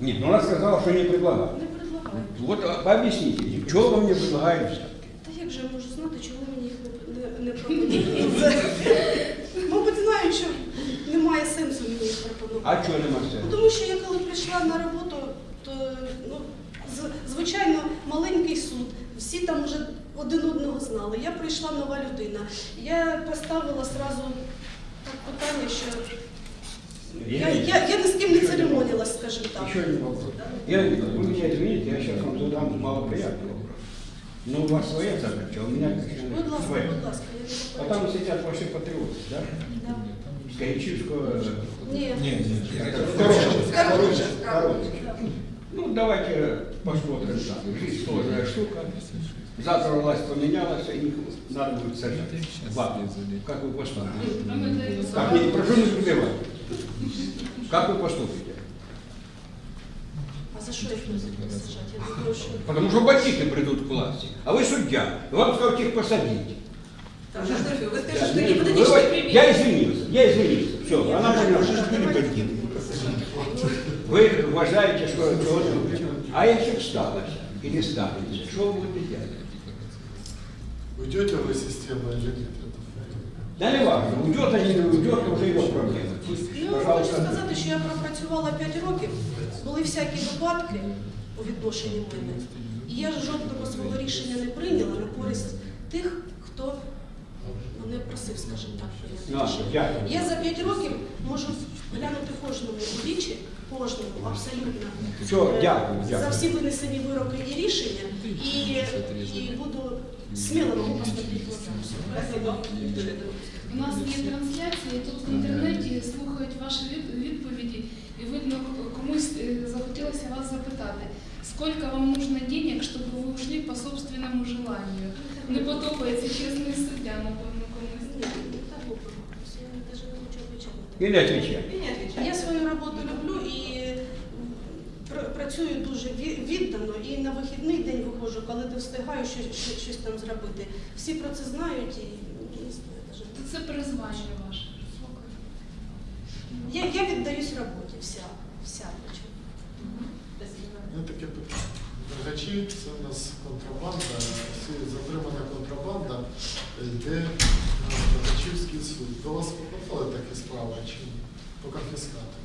Speaker 7: Нет, ну она сказала, что не предлагают.
Speaker 9: Не предлагають.
Speaker 7: Вот а, пообъясните, мне, что вам не предлагают взятки?
Speaker 9: Та як же я можу знати, чому мені їх не, не, не пропонують? Це- Мабуть, знаю, що немає сенсу мені їх пропонувати.
Speaker 7: А что нема сенсу?
Speaker 9: Тому що я коли прийшла на роботу, то ну, з- звичайно маленький суд, всі там вже один одного знали. Я прийшла нова людина. Я поставила сразу так питання, що я, я, я ні з ким не церемонилась, скажімо так.
Speaker 7: Еще один вопрос. Я, вы меня извините, я сейчас вам задам малоприятный вопрос. Но у вас своя задача, а у меня совершенно
Speaker 9: Будь ласка,
Speaker 7: своя.
Speaker 9: будь ласка, я не
Speaker 7: А
Speaker 9: заперечую.
Speaker 7: там сидят ваши патриоты, да?
Speaker 9: Да.
Speaker 7: С Гаичевского...
Speaker 9: Ні.
Speaker 7: Короче, короче. Ну, давайте посмотрим там. Жизнь сложная штука. Завтра власть поменялась, и их надо будет сажать. Вам. Как вы поступите?
Speaker 5: А
Speaker 7: Как не, прошу не перебивать. Как вы поступите?
Speaker 9: А за сажати? Я думаю, що...
Speaker 7: Потому что бандиты придут к власти. А вы судья. Вам скажут их посадить.
Speaker 1: Вы скажете, что пример.
Speaker 7: Я извинился, я извинился. Все, она поняла. Вы уважаете, что это А если встала или станете, что вы будете делать?
Speaker 13: Уйдете вы из системы или нет?
Speaker 7: Да не важно, уйдет или не уйдет, это уже его проблема. Пусть,
Speaker 9: Ну, хочу
Speaker 7: пожалуйста,
Speaker 9: сказати, що я пропрацювала 5 років, були всякі випадки у відношенні мене. І я жодного свого рішення не прийняла на користь тих, хто мене просив, скажімо так, прийняти
Speaker 7: А,
Speaker 9: рішення.
Speaker 7: дякую.
Speaker 9: Я за 5 років можу глянути кожному у вічі, кожному абсолютно.
Speaker 7: Все,
Speaker 9: е,
Speaker 7: дякую,
Speaker 9: За
Speaker 7: дякую.
Speaker 9: всі винесені вироки і рішення, і, і буду сміло можу поставити глаза.
Speaker 1: Спасибо. Виктория Друзья.
Speaker 5: У нас є трансляція, і тут в інтернеті слухають ваші від- відповіді, і видно, комусь е, захотілося вас запитати, скільки вам нужно денег, щоб ви ушли по собственному желанию? Не подобається чесний суддя, напевно, комусь.
Speaker 9: Ні, не так глупо. Я навіть не хочу Працюю дуже віддано. І на вихідний день виходжу, коли не встигаю щось, щось, щось там зробити. Всі про це знають і не знаю
Speaker 5: Це призвання ваше.
Speaker 9: Я, я віддаюсь роботі, вся, вся.
Speaker 13: Ну, таке питання. Дергачі це у нас контрабанда, затримана контрабанда йде на Дергачівський суд. До вас попадали такі справи чи? По конфіскату?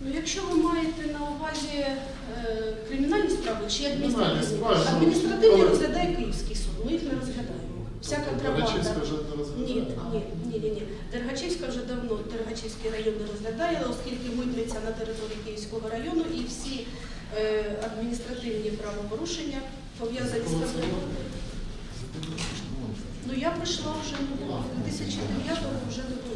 Speaker 9: Ну, якщо ви маєте на увазі е, кримінальні справи чи адміністративні,
Speaker 13: справи, ну,
Speaker 9: адміністративні розглядає Київський суд, ми їх не розглядаємо. Вся
Speaker 13: Тобто
Speaker 9: контрабанда.
Speaker 13: Дергачівська вже не
Speaker 9: Ні,
Speaker 13: розглядає?
Speaker 9: ні, ні, ні, ні. Дергачівська вже давно Дергачівський район не розглядає, оскільки митниця на території Київського району і всі е, адміністративні правопорушення пов'язані з контрабандою. Ну я прийшла вже ну, 2009-го вже цього.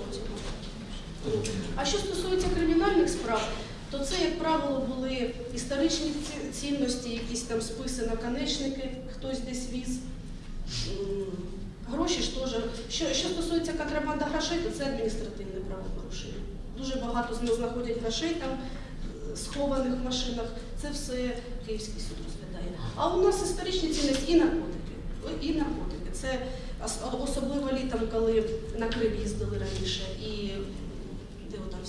Speaker 9: А що стосується кримінальних справ, то це, як правило, були історичні цінності, якісь там списи наконечники, хтось десь віз. Гроші ж теж. Що, що стосується контрабанда грошей, то це адміністративне правопорушення. Дуже багато з них знаходять грошей там, е, схованих в машинах. Це все Київський суд розглядає. А у нас історичні цінності і наркотики. І наркотики. Це особливо літом, коли на Крим їздили раніше, і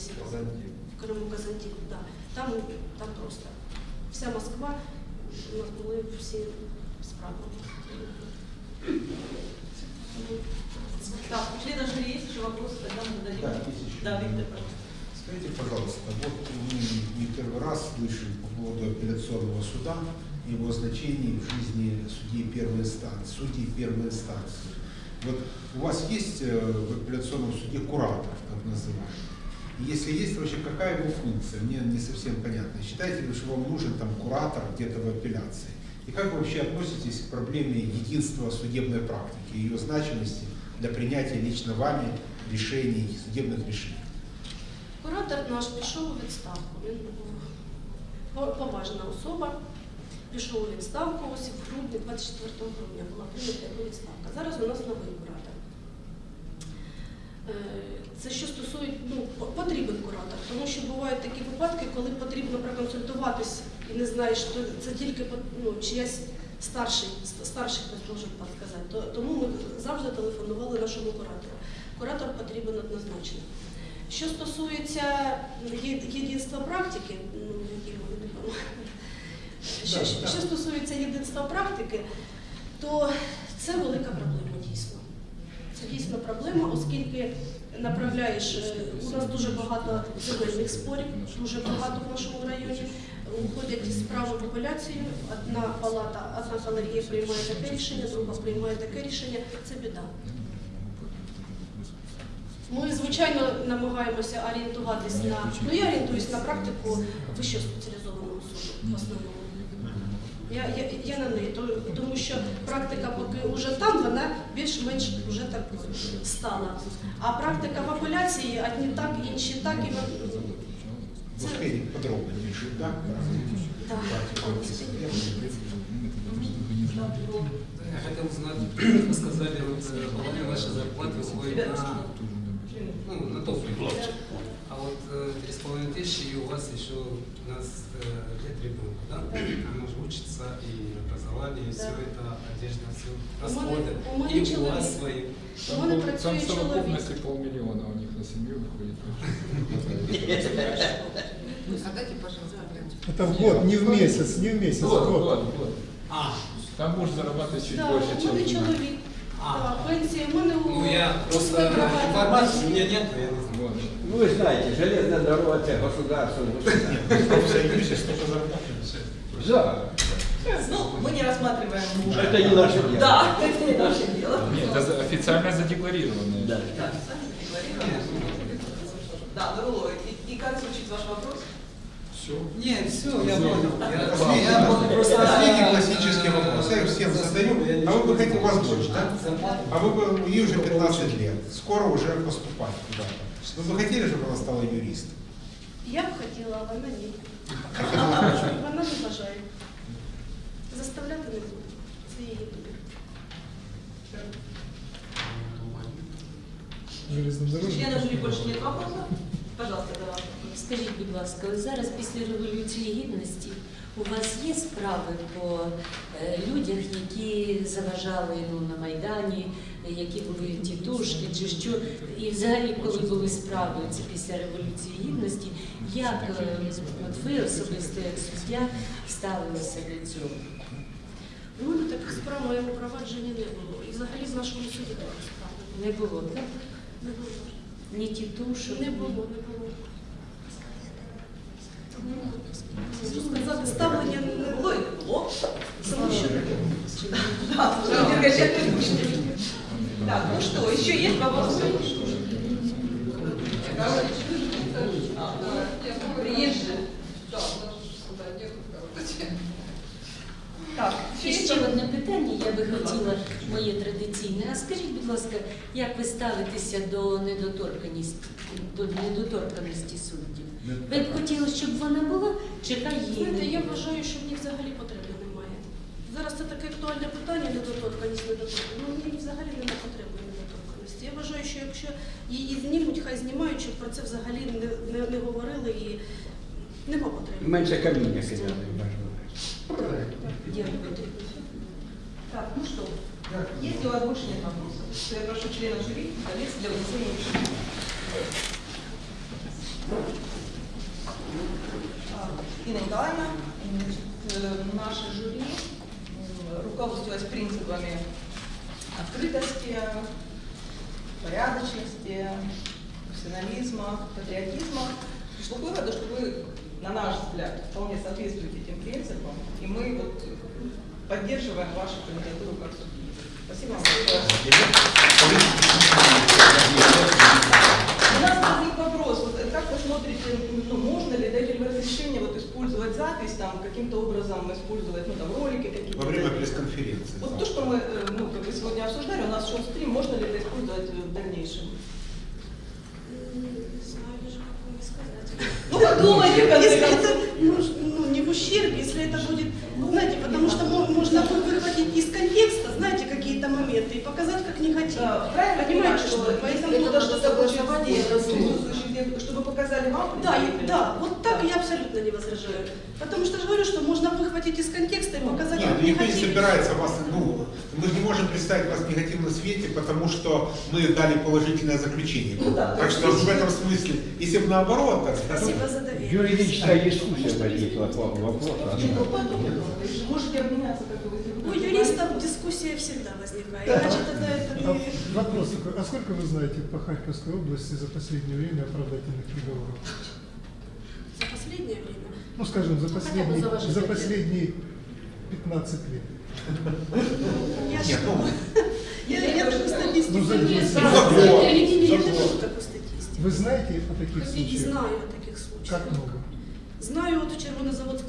Speaker 9: там всі в Криму Казантик, да. там, там просто вся Москва, у нас були всі справи.
Speaker 1: Так, у члена жюри есть еще вопросы, тогда мы зададим.
Speaker 6: Да, есть еще.
Speaker 1: Да, Виктор, пожалуйста.
Speaker 6: Скажите, пожалуйста, вот мы не первый раз слышим по поводу апелляционного суда и его значении в жизни судей первой инстанции, судей первой инстанции. Вот у вас есть э, в апелляционном суде куратор, так называемый? И Если есть, вообще какая его функция? Мне не совсем понятно. Считаете ли, что вам нужен там куратор где-то в апелляции? И как вы вообще относитесь к проблеме единства судебной практики, ее значимости для принятия лично вами решений, судебных решений?
Speaker 9: Куратор наш пішов у відставку. Він був по- поважна особа. Пішов у відставку ось в грудні, 24 грудня була прийнята його відставка. Зараз у нас новий куратор. Е, Це що стосується, ну, потрібен куратор, тому що бувають такі випадки, коли потрібно проконсультуватись і не знаєш, що це тільки ну, чиясь старший, ст- старший хтось може сказати. Тому ми завжди телефонували нашому куратору. Куратор потрібен однозначно. Що стосується єдинства практики, ну, що, що стосується єдинства практики, то це велика проблема дійсно. Дійсно проблема, оскільки направляєш, е, у нас дуже багато земельних спорів, дуже багато в нашому районі. уходять справи в одна палата, одна колегія приймає таке рішення, друга приймає таке рішення. Це біда. Ми, звичайно, намагаємося орієнтуватись на, ну я орієнтуюсь на практику вищого спеціалізованого суду в основному. Я, я, я на неї, то- тому що практика поки вже там, вона більш-менш вже так стала. А практика в апеляції одні так, інші так, і вон-
Speaker 6: Вы успели подробно чуть-чуть, да?
Speaker 9: Да.
Speaker 4: Я хотел узнать, вы сказали, вот э, половина вашей зарплаты уходит на, ну, на топливо. половиной тысячи, и у вас еще у нас э, нет ребенка, да? Она же учится, и образование, и
Speaker 9: Да.
Speaker 4: все это, одежда, все
Speaker 9: У мене-
Speaker 4: расходы.
Speaker 9: у мене
Speaker 4: И у
Speaker 9: чоловік.
Speaker 4: вас свои.
Speaker 9: У мене
Speaker 8: Там,
Speaker 9: працює
Speaker 8: там в
Speaker 9: чоловік.
Speaker 8: совокупности полмиллиона у них на семью выходит.
Speaker 2: А дайте, пожалуйста, гляньте.
Speaker 12: Это в год, не в месяц, не в месяц, в
Speaker 8: Год,
Speaker 12: год.
Speaker 8: год, год.
Speaker 4: А,
Speaker 8: Там муж зарабатывает чуть
Speaker 9: Да,
Speaker 8: больше,
Speaker 9: у
Speaker 8: чем
Speaker 9: мене
Speaker 8: жена.
Speaker 9: чоловік.
Speaker 4: А.
Speaker 9: Да, пенсія, у мене у
Speaker 4: ну я просто
Speaker 9: Вигравати.
Speaker 4: информации у меня нет, я не знаю.
Speaker 7: Ну, вы знаете, железная дорога – это государство.
Speaker 6: В Союзе столько зарплаты.
Speaker 7: Да.
Speaker 1: Ну, мы не рассматриваем.
Speaker 7: Это не наше дело.
Speaker 1: Да, это не наше дело.
Speaker 8: Нет, это официально задекларированное.
Speaker 7: Да.
Speaker 1: Да, декларировали. Да, Даруло, и, и как звучит ваш вопрос?
Speaker 8: Все.
Speaker 4: Нет, все, я понял. Я. Просто
Speaker 6: последний классический вопрос. Я всем задаю. А вы бы хотели, у вас дочь, да? А вы бы, ей уже 15 лет, скоро уже поступать куда-то. Вы бы хотели, чтобы она стала юристом?
Speaker 9: Я б хотіла, а вона ні. Вона не бажає. Заставляти не буду. Це її вибір.
Speaker 12: Железнодорожный.
Speaker 1: Членов жюри больше нет вопросов? Пожалуйста, да.
Speaker 14: Скажіть, будь ласка, ось зараз після Революції Гідності у вас є справи по е, людях, які заважали ну, на Майдані, які були тітушки чи що? І взагалі, коли були справи це після Революції Гідності, як е, от ви особисто як суддя ставилися до цього?
Speaker 9: У мене таких справ моєму провадженні не було. І взагалі в нашому суді таких справ
Speaker 14: Не було, так?
Speaker 9: не було.
Speaker 14: Ні тітушок?
Speaker 9: Не було, не було. Сказати, ставлення не було і не було. Тому що
Speaker 1: Так, ну что, еще есть вопросы? Приезжие. Так,
Speaker 14: І ще одне питання я би хотіла, моє традиційне. А скажіть, будь ласка, як ви ставитеся до недоторканості, до недоторканості суддів? Ви б хотіли, щоб вона була, чи хай її
Speaker 9: Знаєте, я вважаю, що в них взагалі потреби немає. Зараз це таке актуальне питання, недоторканість, недоторканість. Ну, в них взагалі немає потреби недоторканості. Я вважаю, що якщо її знімуть, хай знімають, щоб про це взагалі не, не, не говорили і нема потреби.
Speaker 7: Менше каміння кидали.
Speaker 14: Дякую.
Speaker 1: Так, ну что, если у вас больше нет вопросов, то я прошу членов жюри колец для внесения решения. А, значит, э, наше жюри м, руководствуясь принципами открытости, порядочности, профессионализма, патриотизма, пришло к выводу, что вы, на наш взгляд, вполне соответствуете этим принципам, и мы вот поддерживаем вашу кандидатуру как судьи. Спасибо вам большое. У нас возник вопрос, вот как вы смотрите, ну, можно ли, дать ли вы разрешение вот использовать запись, там, каким-то образом использовать, ну, там, ролики какие-то?
Speaker 6: Во время пресс-конференции.
Speaker 1: Вот то, что мы, э, ну, как бы сегодня обсуждали, у нас шел стрим, можно ли это использовать в дальнейшем?
Speaker 9: Не знаю даже, как вам сказать.
Speaker 1: Ну, подумайте, в конце
Speaker 9: Если это ну, ну, не в ущерб, если это будет, знаете, потому что мо- можно вы- выхватить из контекста, знаете, какие-то моменты и показать, как не хотим.
Speaker 1: Да, правильно
Speaker 9: Понимаете,
Speaker 1: что
Speaker 9: что? Поэтому
Speaker 1: если кто-то
Speaker 9: надо
Speaker 1: что-то
Speaker 9: согласование
Speaker 1: будет
Speaker 9: это
Speaker 1: присутствующих, чтобы показали вам?
Speaker 9: Да, и- да, вот так я абсолютно не возражаю. Потому что же говорю, что можно выхватить из контекста и показать,
Speaker 6: Нет, ну,
Speaker 9: не
Speaker 6: никто не собирается вас, ну, мы же не можем представить вас в негативном свете, потому что мы дали положительное заключение.
Speaker 1: Ну да,
Speaker 6: так
Speaker 1: то
Speaker 6: что
Speaker 1: есть-
Speaker 6: в этом смысле, если бы наоборот, так
Speaker 9: Спасибо за доверие.
Speaker 7: Юридическая дискуссия возникла по вопросу.
Speaker 1: Ну, подумайте, вы можете обменяться, как вы
Speaker 9: юристов дискуссия всегда возникает. Иначе тогда это
Speaker 12: А
Speaker 9: не...
Speaker 12: вопрос такой, а сколько вы знаете по Харьковской области за последнее время оправдательных приговоров?
Speaker 9: За последнее время.
Speaker 12: Ну, скажем, за
Speaker 3: бы
Speaker 12: последние,
Speaker 3: за
Speaker 12: последние 15 лет.
Speaker 9: Я,
Speaker 6: Нет, ну,
Speaker 9: я, такую статистику
Speaker 12: Ну,
Speaker 9: не
Speaker 12: 10.
Speaker 9: знаю.
Speaker 6: За год,
Speaker 9: Я не, не,
Speaker 6: за
Speaker 9: я
Speaker 6: год.
Speaker 9: держу такую статистику.
Speaker 12: Вы знаете о таких случаях?
Speaker 9: знаю о таких случаях.
Speaker 12: Как много?
Speaker 9: Знаю, вот в Червонозаводском суде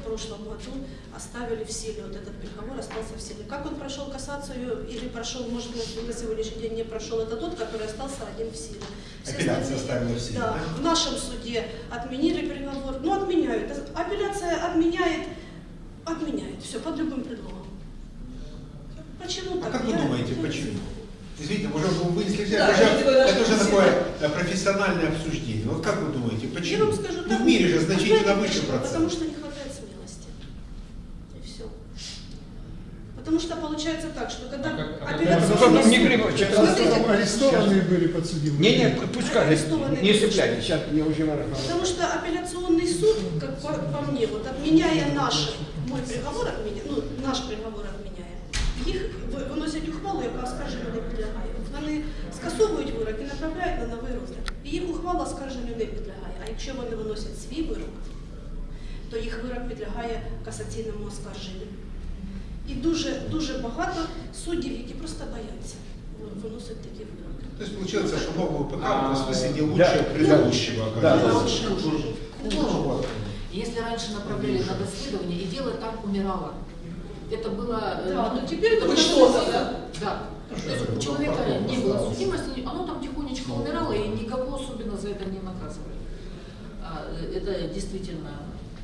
Speaker 9: в прошлом году оставили в силе вот этот приговор, остался в силе. Как он прошел кассацию или прошел, может быть, на сегодняшний день не прошел, это тот, который остался один в силе. Все
Speaker 6: Апелляция
Speaker 9: остальные-
Speaker 6: оставила в силе,
Speaker 9: Да,
Speaker 6: да?
Speaker 9: в нашем суде отменили приговор, ну отменяют. Апелляция отменяет, отменяет, все, под любым предлогом. Почему
Speaker 6: А
Speaker 9: так?
Speaker 6: как вы
Speaker 9: Я-
Speaker 6: думаете,
Speaker 9: я
Speaker 6: почему? Извините, уже вы вынесли,
Speaker 1: Да,
Speaker 6: это,
Speaker 1: это
Speaker 6: уже такое э, профессиональное обсуждение. Вот как вы думаете,
Speaker 9: Я
Speaker 6: почему?
Speaker 9: вам скажу,
Speaker 6: ну, в мире же значительно выше процент.
Speaker 9: Потому что не хватает смелости. И все Потому что получается так, что когда
Speaker 7: А как- а как-
Speaker 9: апелляционный
Speaker 7: Ну, не
Speaker 9: суд-
Speaker 7: перебивайте,
Speaker 9: Смотрите,
Speaker 12: Там арестованные были подсудимые.
Speaker 7: Не, не, пусть скажет,
Speaker 9: Арестованные
Speaker 7: не
Speaker 9: люди.
Speaker 7: цепляйтесь, сейчас не уже
Speaker 9: Потому что апелляционный суд, как по, по мне, вот отменяя наш, мой приговор отменяя, ну, наш приговор отменяя, їх ви- виносять ухвалу, яка оскарженню не підлягає. От Вони скасовують вирок і направляють на новий розгляд. І їх ухвала оскарженню не підлягає. А якщо вони виносять свій вирок, то їх вирок підлягає касаційному оскарженню. І дуже дуже багато суддів, які просто бояться виносити такі вироки.
Speaker 6: То есть получается, что новый ПК
Speaker 7: А,
Speaker 6: в смысле не
Speaker 7: да.
Speaker 6: лучше предыдущего.
Speaker 7: Да,
Speaker 6: как
Speaker 7: да.
Speaker 6: бы.
Speaker 3: Лучше уже.
Speaker 6: Ну, вот.
Speaker 3: Если раньше направляли на доследование, и дело там умирало. Это было... э,
Speaker 9: Да,
Speaker 3: ну,
Speaker 9: ну теперь это
Speaker 3: было
Speaker 9: уже
Speaker 3: что-то,
Speaker 9: что-то.
Speaker 3: да. Да.
Speaker 6: Ну,
Speaker 3: То
Speaker 6: что
Speaker 3: есть
Speaker 6: это,
Speaker 3: у
Speaker 6: ну,
Speaker 3: человека
Speaker 6: потом
Speaker 3: не было
Speaker 6: осталось.
Speaker 3: судимости, оно там тихонечко умирало, и никого особенно за это не наказывали. А, э, Это действительно...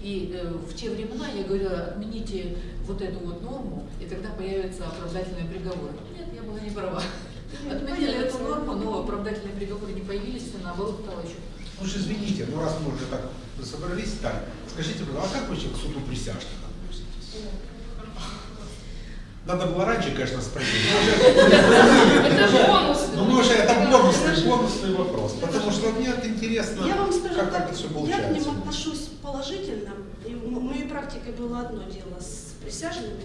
Speaker 3: и э, в те времена я говорила, отмените вот эту вот норму, и тогда появятся оправдательные приговоры. Нет, я была не права. Отменили эту норму, но оправдательные приговоры не появились, и наоборот стало еще
Speaker 6: Ну же извините, ну раз мы уже так собрались, так, скажите, пожалуйста, а как вы вообще к суду присяжных относитесь? Надо было раньше, конечно, спросить.
Speaker 5: Это же бонус.
Speaker 6: Ну, мы уже, это бонусный, бонусный вопрос. Потому что мне вот интересно,
Speaker 9: Я вам скажу
Speaker 6: как,
Speaker 9: так,
Speaker 6: как это все
Speaker 9: я к
Speaker 6: получается.
Speaker 9: ним отношусь положительно. И моей практике было одно дело с присяжными.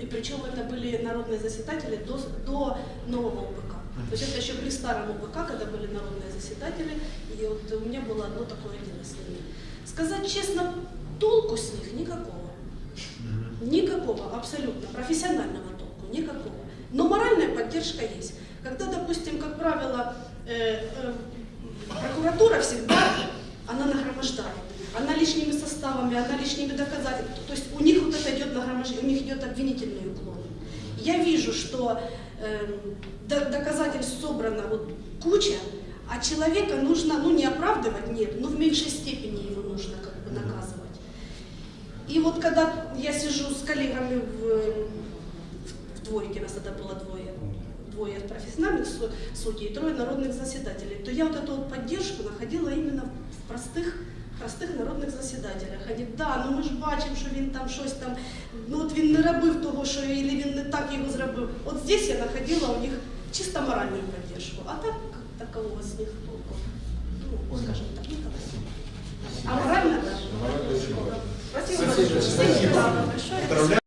Speaker 9: И причем это были народные заседатели до, до нового УПК. То есть это еще при старом УПК, когда были народные заседатели, и вот у меня было одно такое дело с ними. Сказать честно, толку с них никакого. Никакого, абсолютно, профессионального толку, никакого. Но моральная поддержка есть. Когда, допустим, как правило, э, э, прокуратура всегда, она нагромождает. Она лишними составами, она лишними доказательствами. То есть у них вот это идет нагромождение, у них идет обвинительный уклон. Я вижу, что э, до- доказательств собрано вот куча, а человека нужно, ну не оправдывать, нет, но в меньшей степени его нужно как бы наказывать. И вот когда я сижу с коллегами в, в двойке, нас тогда было двое, двое профессиональных су- судей, и трое народных заседателей, то я вот эту вот поддержку находила именно в простых простих народних засідателях. Вони, да, ну ми ж бачимо, що він там щось там, ну от він не робив того, що і він не так його зробив. От здесь я знаходила у них чисто моральну підтримку. А так такого з них толку. Ну, скажімо так, никого. А морально, да. Спасибо большое. Спасибо большое.
Speaker 6: Поздравляю.